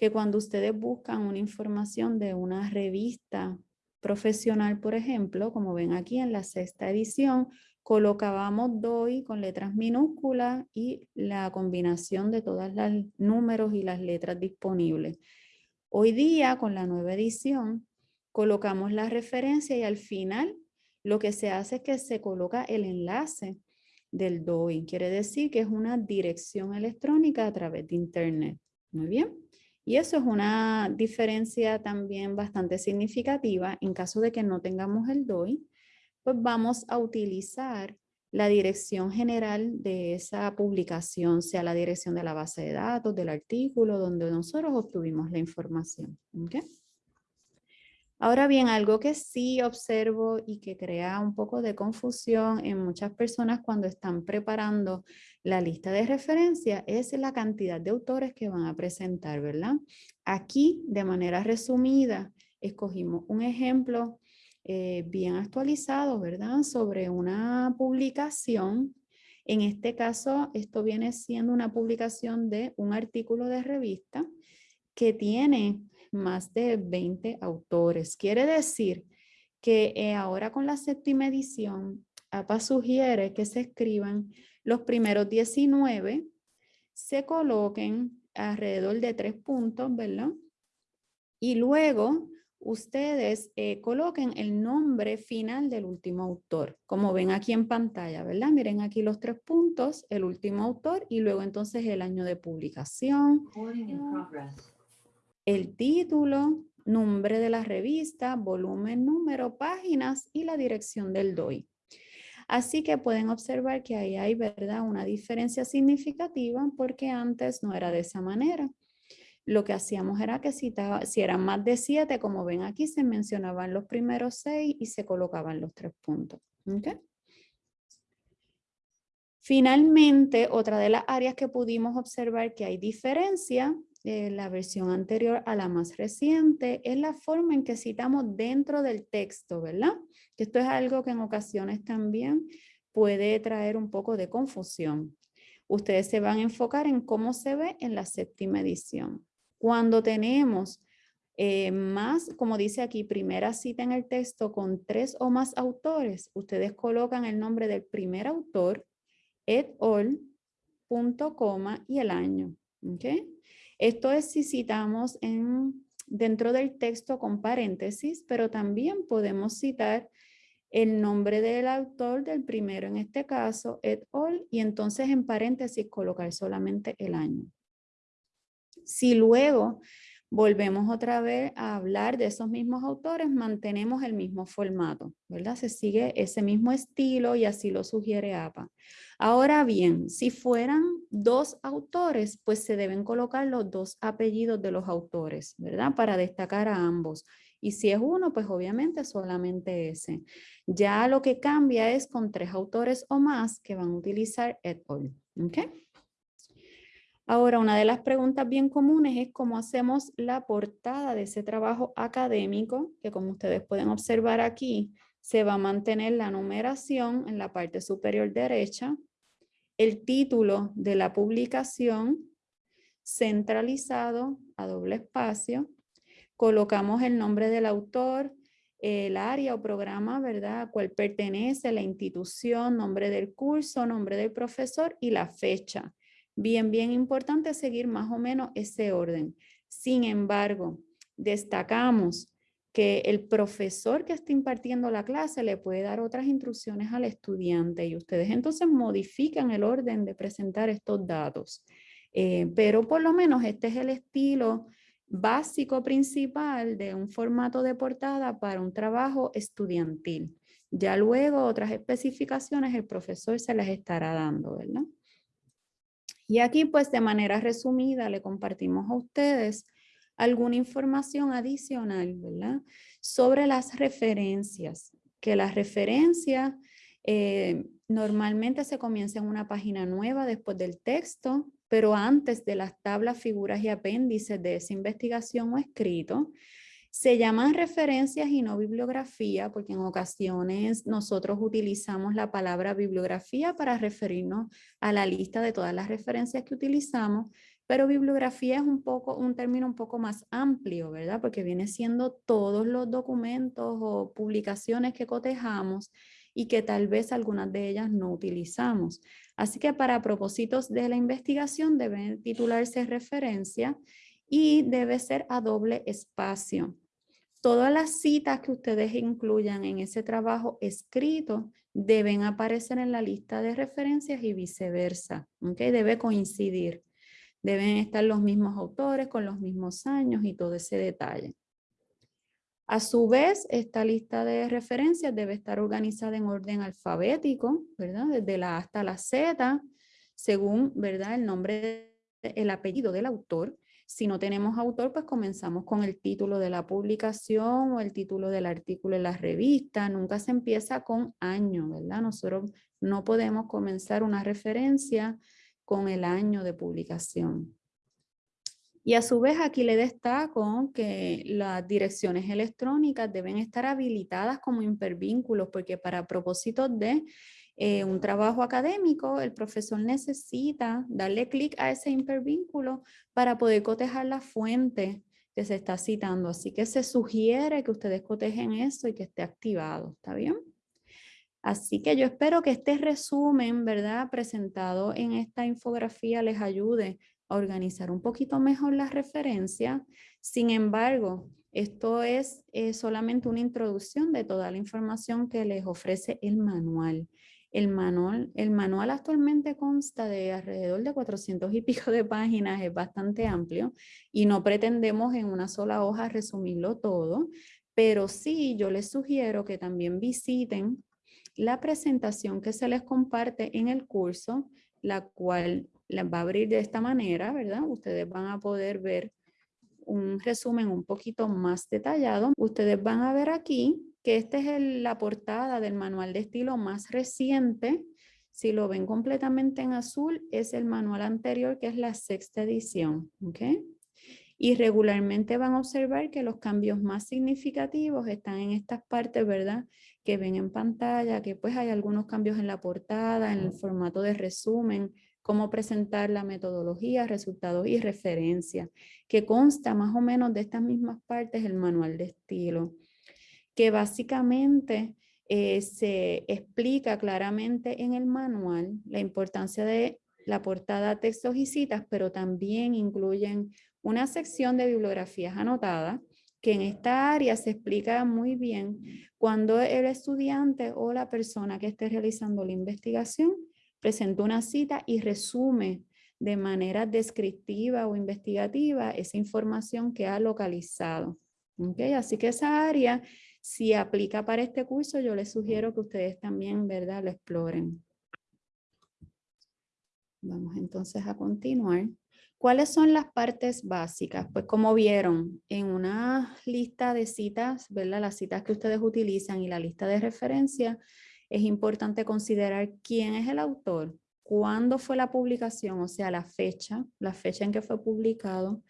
que cuando ustedes buscan una información de una revista profesional, por ejemplo, como ven aquí en la sexta edición, colocábamos DOI con letras minúsculas y la combinación de todos los números y las letras disponibles. Hoy día, con la nueva edición, colocamos la referencia y al final lo que se hace es que se coloca el enlace del DOI. Quiere decir que es una dirección electrónica a través de Internet. Muy bien. Y eso es una diferencia también bastante significativa. En caso de que no tengamos el DOI, pues vamos a utilizar la dirección general de esa publicación, sea la dirección de la base de datos, del artículo, donde nosotros obtuvimos la información. Ahora bien, algo que sí observo y que crea un poco de confusión en muchas personas cuando están preparando la lista de referencia es la cantidad de autores que van a presentar, ¿verdad? Aquí, de manera resumida, escogimos un ejemplo eh, bien actualizado, ¿verdad? Sobre una publicación. En este caso, esto viene siendo una publicación de un artículo de revista que tiene más de 20 autores. Quiere decir que eh, ahora con la séptima edición, APA sugiere que se escriban los primeros 19, se coloquen alrededor de tres puntos, ¿verdad? Y luego ustedes eh, coloquen el nombre final del último autor, como ven aquí en pantalla, ¿verdad? Miren aquí los tres puntos, el último autor y luego entonces el año de publicación el título, nombre de la revista, volumen, número, páginas y la dirección del DOI. Así que pueden observar que ahí hay ¿verdad? una diferencia significativa porque antes no era de esa manera. Lo que hacíamos era que si, si eran más de siete, como ven aquí, se mencionaban los primeros seis y se colocaban los tres puntos. Finalmente, otra de las áreas que pudimos observar que hay diferencia la versión anterior a la más reciente es la forma en que citamos dentro del texto, ¿verdad? Esto es algo que en ocasiones también puede traer un poco de confusión. Ustedes se van a enfocar en cómo se ve en la séptima edición. Cuando tenemos eh, más, como dice aquí, primera cita en el texto con tres o más autores, ustedes colocan el nombre del primer autor, et al, punto, coma y el año. ¿okay? Esto es si citamos en, dentro del texto con paréntesis, pero también podemos citar el nombre del autor del primero, en este caso, et al, y entonces en paréntesis colocar solamente el año. Si luego volvemos otra vez a hablar de esos mismos autores, mantenemos el mismo formato, ¿verdad? Se sigue ese mismo estilo y así lo sugiere APA. Ahora bien, si fueran dos autores, pues se deben colocar los dos apellidos de los autores, ¿verdad? Para destacar a ambos. Y si es uno, pues obviamente solamente ese. Ya lo que cambia es con tres autores o más que van a utilizar et al. ¿Okay? Ahora, una de las preguntas bien comunes es cómo hacemos la portada de ese trabajo académico, que como ustedes pueden observar aquí, se va a mantener la numeración en la parte superior derecha, el título de la publicación centralizado a doble espacio, colocamos el nombre del autor, el área o programa, ¿verdad? A cual pertenece, la institución, nombre del curso, nombre del profesor y la fecha. Bien, bien importante seguir más o menos ese orden. Sin embargo, destacamos que el profesor que está impartiendo la clase le puede dar otras instrucciones al estudiante y ustedes entonces modifican el orden de presentar estos datos. Eh, pero por lo menos este es el estilo básico principal de un formato de portada para un trabajo estudiantil. Ya luego otras especificaciones el profesor se las estará dando, ¿verdad? Y aquí pues de manera resumida le compartimos a ustedes alguna información adicional, ¿verdad? Sobre las referencias, que las referencias eh, normalmente se comienza en una página nueva después del texto, pero antes de las tablas, figuras y apéndices de esa investigación o escrito, se llaman referencias y no bibliografía, porque en ocasiones nosotros utilizamos la palabra bibliografía para referirnos a la lista de todas las referencias que utilizamos, pero bibliografía es un, poco, un término un poco más amplio, ¿verdad? Porque viene siendo todos los documentos o publicaciones que cotejamos y que tal vez algunas de ellas no utilizamos. Así que para propósitos de la investigación deben titularse referencia y debe ser a doble espacio. Todas las citas que ustedes incluyan en ese trabajo escrito deben aparecer en la lista de referencias y viceversa. ¿okay? Debe coincidir. Deben estar los mismos autores con los mismos años y todo ese detalle. A su vez, esta lista de referencias debe estar organizada en orden alfabético, ¿verdad? Desde la A hasta la Z, según, ¿verdad? El nombre, el apellido del autor. Si no tenemos autor, pues comenzamos con el título de la publicación o el título del artículo en la revista. Nunca se empieza con año, ¿verdad? Nosotros no podemos comenzar una referencia con el año de publicación. Y a su vez aquí le destaco que las direcciones electrónicas deben estar habilitadas como hipervínculos porque para propósitos de eh, un trabajo académico el profesor necesita darle clic a ese hipervínculo para poder cotejar la fuente que se está citando. Así que se sugiere que ustedes cotejen eso y que esté activado. ¿Está bien? Así que yo espero que este resumen, ¿verdad? Presentado en esta infografía les ayude a organizar un poquito mejor las referencias. Sin embargo, esto es solamente una introducción de toda la información que les ofrece el manual. El manual, el manual actualmente consta de alrededor de 400 y pico de páginas, es bastante amplio y no pretendemos en una sola hoja resumirlo todo, pero sí yo les sugiero que también visiten la presentación que se les comparte en el curso, la cual les va a abrir de esta manera, ¿verdad? Ustedes van a poder ver un resumen un poquito más detallado. Ustedes van a ver aquí que esta es la portada del manual de estilo más reciente. Si lo ven completamente en azul, es el manual anterior, que es la sexta edición. ¿ok? Y regularmente van a observar que los cambios más significativos están en estas partes, ¿verdad? Que ven en pantalla, que pues hay algunos cambios en la portada, en el formato de resumen, cómo presentar la metodología, resultados y referencias, que consta más o menos de estas mismas partes el manual de estilo, que básicamente eh, se explica claramente en el manual la importancia de la portada, textos y citas, pero también incluyen una sección de bibliografías anotadas, que en esta área se explica muy bien cuando el estudiante o la persona que esté realizando la investigación presenta una cita y resume de manera descriptiva o investigativa esa información que ha localizado. ¿Okay? Así que esa área, si aplica para este curso, yo les sugiero que ustedes también ¿verdad? lo exploren. Vamos entonces a continuar. ¿Cuáles son las partes básicas? Pues como vieron en una lista de citas, ¿verdad? las citas que ustedes utilizan y la lista de referencia, es importante considerar quién es el autor, cuándo fue la publicación, o sea, la fecha, la fecha en que fue publicado,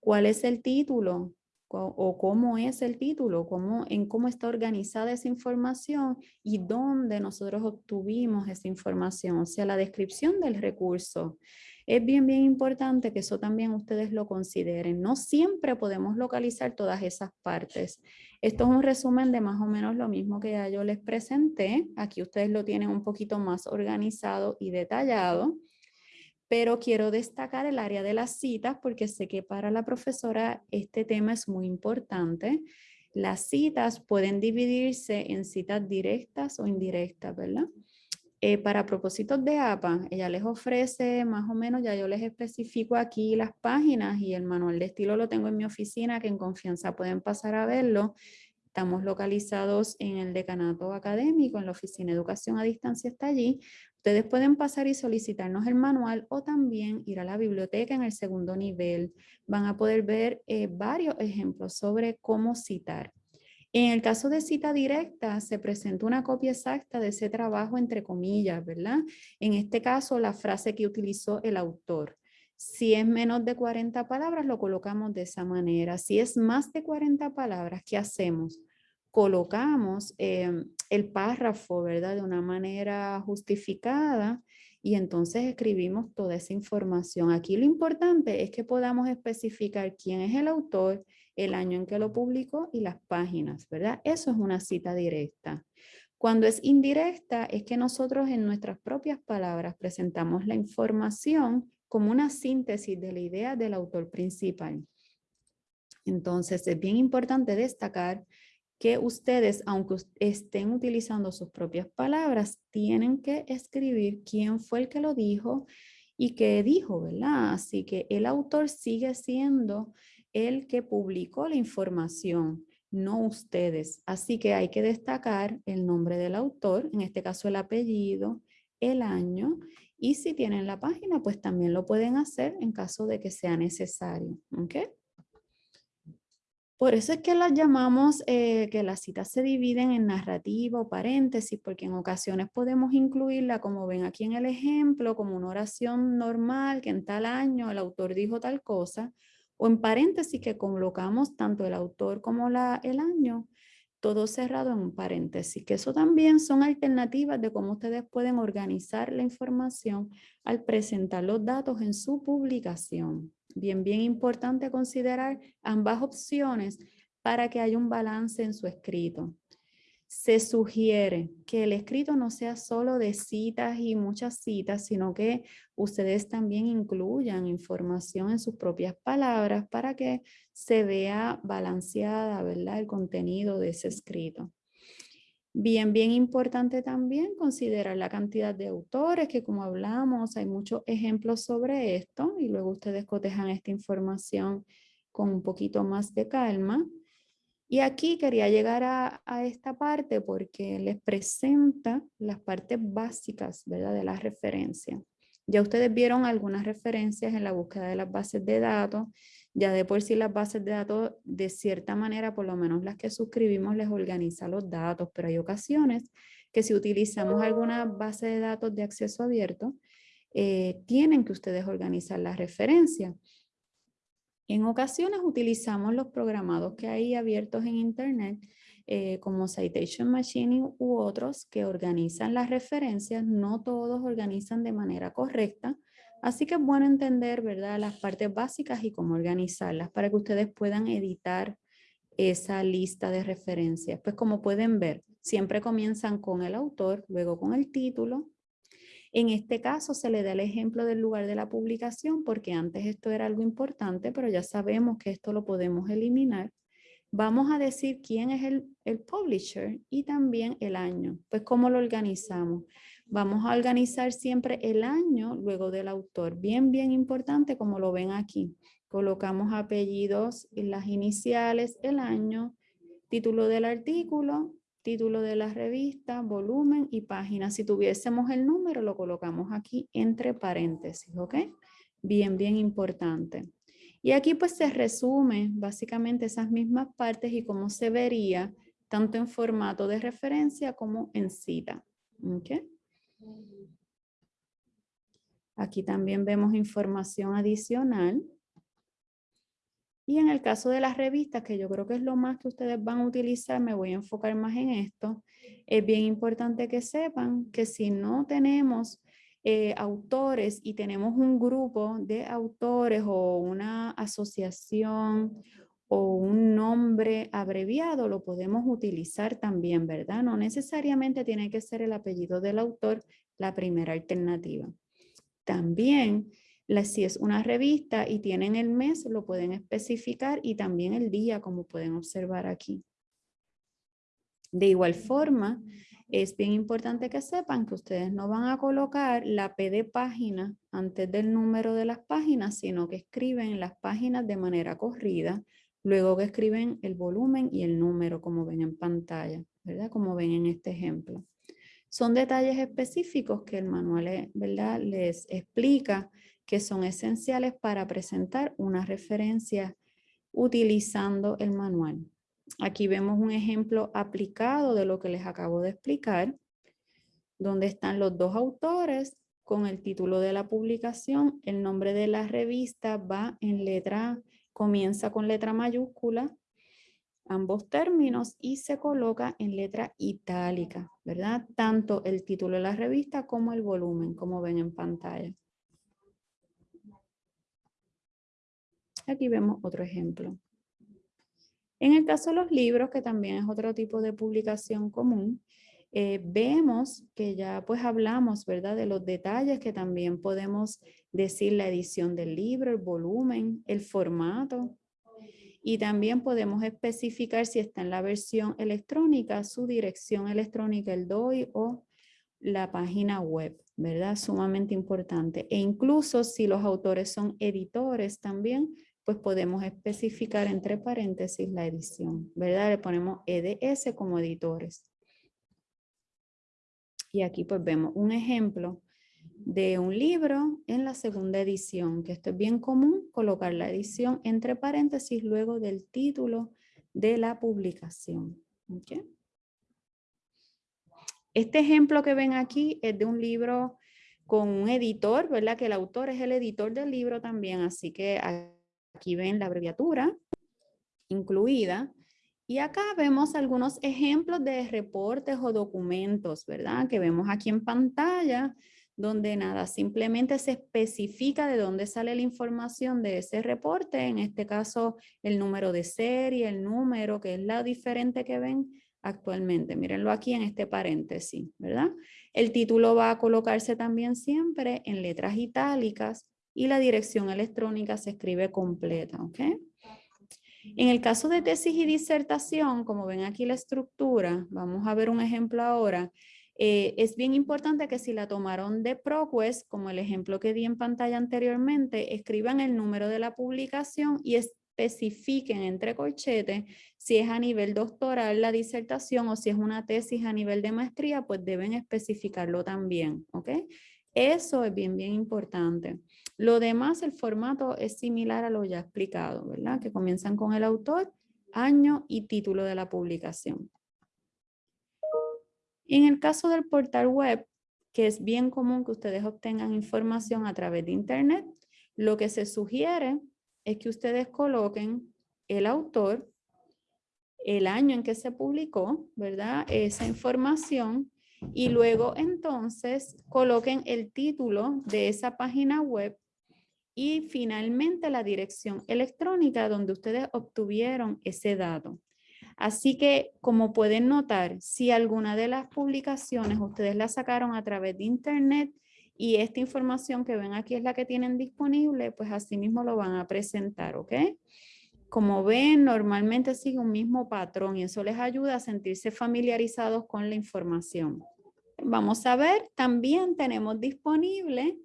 cuál es el título, o cómo es el título, cómo, en cómo está organizada esa información y dónde nosotros obtuvimos esa información, o sea, la descripción del recurso. Es bien, bien importante que eso también ustedes lo consideren. No siempre podemos localizar todas esas partes. Esto es un resumen de más o menos lo mismo que ya yo les presenté. Aquí ustedes lo tienen un poquito más organizado y detallado pero quiero destacar el área de las citas porque sé que para la profesora este tema es muy importante. Las citas pueden dividirse en citas directas o indirectas, ¿verdad? Eh, para propósitos de APA, ella les ofrece más o menos, ya yo les especifico aquí las páginas y el manual de estilo lo tengo en mi oficina que en confianza pueden pasar a verlo. Estamos localizados en el decanato académico, en la oficina de educación a distancia está allí. Ustedes pueden pasar y solicitarnos el manual o también ir a la biblioteca en el segundo nivel. Van a poder ver eh, varios ejemplos sobre cómo citar. En el caso de cita directa, se presenta una copia exacta de ese trabajo entre comillas, ¿verdad? En este caso, la frase que utilizó el autor. Si es menos de 40 palabras, lo colocamos de esa manera. Si es más de 40 palabras, ¿qué hacemos? Colocamos em, el párrafo, ¿verdad? De una manera justificada y entonces escribimos toda esa información. Aquí lo importante es que podamos especificar quién es el autor, el año en que lo publicó y las páginas, ¿verdad? Eso es una cita directa. Cuando es indirecta es que nosotros en nuestras propias palabras presentamos la información como una síntesis de la idea del autor principal. Entonces es bien importante destacar que ustedes, aunque estén utilizando sus propias palabras, tienen que escribir quién fue el que lo dijo y qué dijo, ¿verdad? Así que el autor sigue siendo el que publicó la información, no ustedes. Así que hay que destacar el nombre del autor, en este caso el apellido, el año, y si tienen la página, pues también lo pueden hacer en caso de que sea necesario, ¿ok? Por eso es que las llamamos eh, que las citas se dividen en narrativa o paréntesis, porque en ocasiones podemos incluirla, como ven aquí en el ejemplo, como una oración normal, que en tal año el autor dijo tal cosa, o en paréntesis que colocamos tanto el autor como la, el año, todo cerrado en un paréntesis, que eso también son alternativas de cómo ustedes pueden organizar la información al presentar los datos en su publicación. Bien, bien importante considerar ambas opciones para que haya un balance en su escrito. Se sugiere que el escrito no sea solo de citas y muchas citas, sino que ustedes también incluyan información en sus propias palabras para que se vea balanceada, ¿verdad? El contenido de ese escrito. Bien, bien importante también considerar la cantidad de autores, que como hablamos, hay muchos ejemplos sobre esto y luego ustedes cotejan esta información con un poquito más de calma. Y aquí quería llegar a, esta parte porque les presenta las partes básicas ¿verdad? de la referencia. Ya ustedes vieron algunas referencias en la búsqueda de las bases de datos ya de por sí las bases de datos, de cierta manera, por lo menos las que suscribimos, les organiza los datos, pero hay ocasiones que si utilizamos alguna base de datos de acceso abierto, eh, tienen que ustedes organizar la referencia. En ocasiones utilizamos los programados que hay abiertos en Internet, eh, como Citation Machine u otros que organizan las referencias. No todos organizan de manera correcta, Así que es bueno entender, ¿verdad? Las partes básicas y cómo organizarlas para que ustedes puedan editar esa lista de referencias. Pues como pueden ver, siempre comienzan con el autor, luego con el título. En este caso se le da el ejemplo del lugar de la publicación porque antes esto era algo importante, pero ya sabemos que esto lo podemos eliminar. Vamos a decir quién es el, el publisher y también el año. Pues cómo lo organizamos. Vamos a organizar siempre el año luego del autor. Bien, bien importante como lo ven aquí. Colocamos apellidos y las iniciales, el año, título del artículo, título de la revista, volumen y página. Si tuviésemos el número, lo colocamos aquí entre paréntesis, ¿ok? Bien, bien importante. Y aquí pues se resume básicamente esas mismas partes y cómo se vería tanto en formato de referencia como en cita. ¿ok? Aquí también vemos información adicional. Y en el caso de las revistas, que yo creo que es lo más que ustedes van a utilizar, me voy a enfocar más en esto, es bien importante que sepan que si no tenemos eh, autores y tenemos un grupo de autores o una asociación o un nombre abreviado, lo podemos utilizar también, ¿verdad? No necesariamente tiene que ser el apellido del autor la primera alternativa. También, si es una revista y tienen el mes, lo pueden especificar y también el día, como pueden observar aquí. De igual forma, es bien importante que sepan que ustedes no van a colocar la P de página antes del número de las páginas, sino que escriben las páginas de manera corrida Luego que escriben el volumen y el número, como ven en pantalla, ¿verdad? Como ven en este ejemplo. Son detalles específicos que el manual eh, ¿verdad? les explica que son esenciales para presentar una referencia utilizando el manual. Aquí vemos un ejemplo aplicado de lo que les acabo de explicar, donde están los dos autores con el título de la publicación, el nombre de la revista va en letra comienza con letra mayúscula, ambos términos, y se coloca en letra itálica, ¿verdad? Tanto el título de la revista como el volumen, como ven en pantalla. Aquí vemos otro ejemplo. En el caso de los libros, que también es otro tipo de publicación común, eh, vemos que ya pues hablamos, ¿verdad? De los detalles que también podemos decir la edición del libro, el volumen, el formato. Y también podemos especificar si está en la versión electrónica, su dirección electrónica, el DOI o la página web, ¿verdad? Sumamente importante. E incluso si los autores son editores también, pues podemos especificar entre paréntesis la edición, ¿verdad? Le ponemos EDS como editores. Y aquí pues vemos un ejemplo de un libro en la segunda edición, que esto es bien común, colocar la edición entre paréntesis luego del título de la publicación. Este ejemplo que ven aquí es de un libro con un editor, ¿verdad? Que el autor es el editor del libro también, así que aquí ven la abreviatura incluida y acá vemos algunos ejemplos de reportes o documentos, ¿verdad? Que vemos aquí en pantalla, donde nada, simplemente se especifica de dónde sale la información de ese reporte, en este caso el número de serie, el número, que es la diferente que ven actualmente. Mírenlo aquí en este paréntesis, ¿verdad? El título va a colocarse también siempre en letras itálicas y la dirección electrónica se escribe completa, ¿ok? En el caso de tesis y disertación, como ven aquí la estructura, vamos a ver un ejemplo ahora, eh, es bien importante que si la tomaron de ProQuest, como el ejemplo que di en pantalla anteriormente, escriban el número de la publicación y especifiquen entre corchetes si es a nivel doctoral la disertación o si es una tesis a nivel de maestría, pues deben especificarlo también, ¿ok? Eso es bien, bien importante. Lo demás, el formato es similar a lo ya explicado, ¿verdad? Que comienzan con el autor, año y título de la publicación. En el caso del portal web, que es bien común que ustedes obtengan información a través de internet, lo que se sugiere es que ustedes coloquen el autor, el año en que se publicó, ¿verdad? Esa información y luego entonces coloquen el título de esa página web y finalmente la dirección electrónica donde ustedes obtuvieron ese dato. Así que, como pueden notar, si alguna de las publicaciones ustedes la sacaron a través de internet y esta información que ven aquí es la que tienen disponible, pues así mismo lo van a presentar, ¿ok? Como ven, normalmente sigue un mismo patrón y eso les ayuda a sentirse familiarizados con la información. Vamos a ver, también tenemos disponible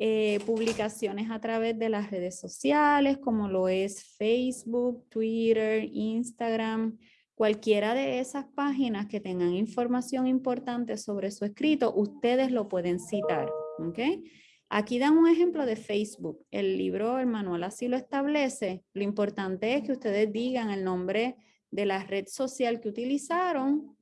eh, publicaciones a través de las redes sociales, como lo es Facebook, Twitter, Instagram, cualquiera de esas páginas que tengan información importante sobre su escrito, ustedes lo pueden citar. ¿okay? Aquí dan un ejemplo de Facebook. El libro, el manual así lo establece. Lo importante es que ustedes digan el nombre de la red social que utilizaron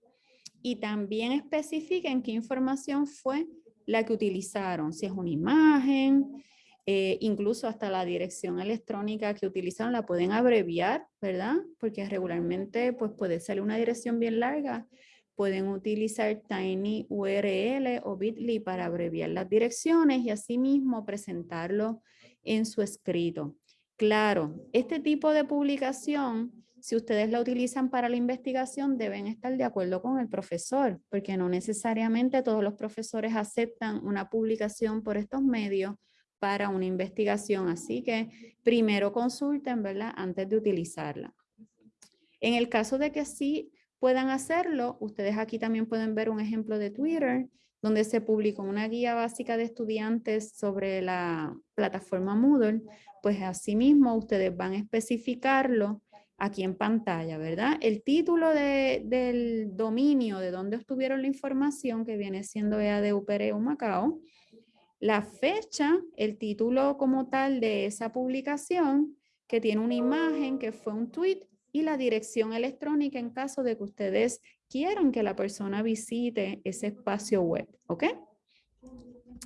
y también especifiquen qué información fue la que utilizaron. Si es una imagen, eh, incluso hasta la dirección electrónica que utilizan la pueden abreviar, ¿verdad? Porque regularmente pues puede ser una dirección bien larga. Pueden utilizar TinyURL o Bitly para abreviar las direcciones y asimismo presentarlo en su escrito. Claro, este tipo de publicación, si ustedes la utilizan para la investigación, deben estar de acuerdo con el profesor, porque no necesariamente todos los profesores aceptan una publicación por estos medios para una investigación. Así que primero consulten, ¿verdad? Antes de utilizarla. En el caso de que sí puedan hacerlo, ustedes aquí también pueden ver un ejemplo de Twitter, donde se publicó una guía básica de estudiantes sobre la plataforma Moodle, pues asimismo ustedes van a especificarlo aquí en pantalla, ¿verdad? El título del dominio de donde obtuvieron la información, que viene siendo EADUPREU Macao, la fecha, el título como tal de esa publicación, que tiene una imagen que fue un tweet y la dirección electrónica en caso de que ustedes quieran que la persona visite ese espacio web, ¿ok?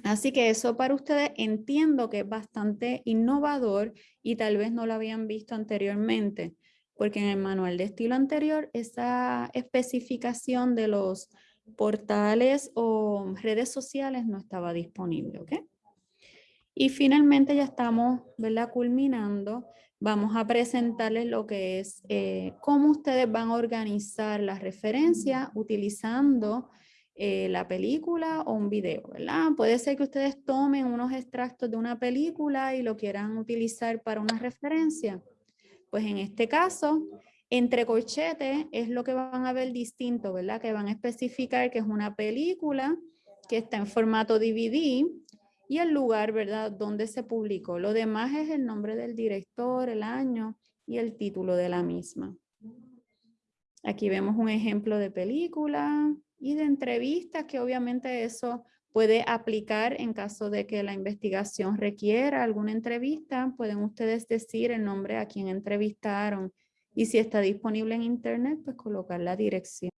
Así que eso para ustedes entiendo que es bastante innovador y tal vez no lo habían visto anteriormente, porque en el manual de estilo anterior esa especificación de los portales o redes sociales no estaba disponible, ¿ok? Y finalmente ya estamos, ¿verdad? Culminando. Vamos a presentarles lo que es eh, cómo ustedes van a organizar la referencia utilizando eh, la película o un video. Puede ser que ustedes tomen unos extractos de una película y lo quieran utilizar para una referencia. Pues en este caso, entre corchetes es lo que van a ver distinto, ¿verdad? Que van a especificar que es una película que está en formato DVD y el lugar, ¿verdad? Donde se publicó. Lo demás es el nombre del director, el año y el título de la misma. Aquí vemos un ejemplo de película y de entrevistas que obviamente eso puede aplicar en caso de que la investigación requiera alguna entrevista. Pueden ustedes decir el nombre a quien entrevistaron y si está disponible en internet, pues colocar la dirección.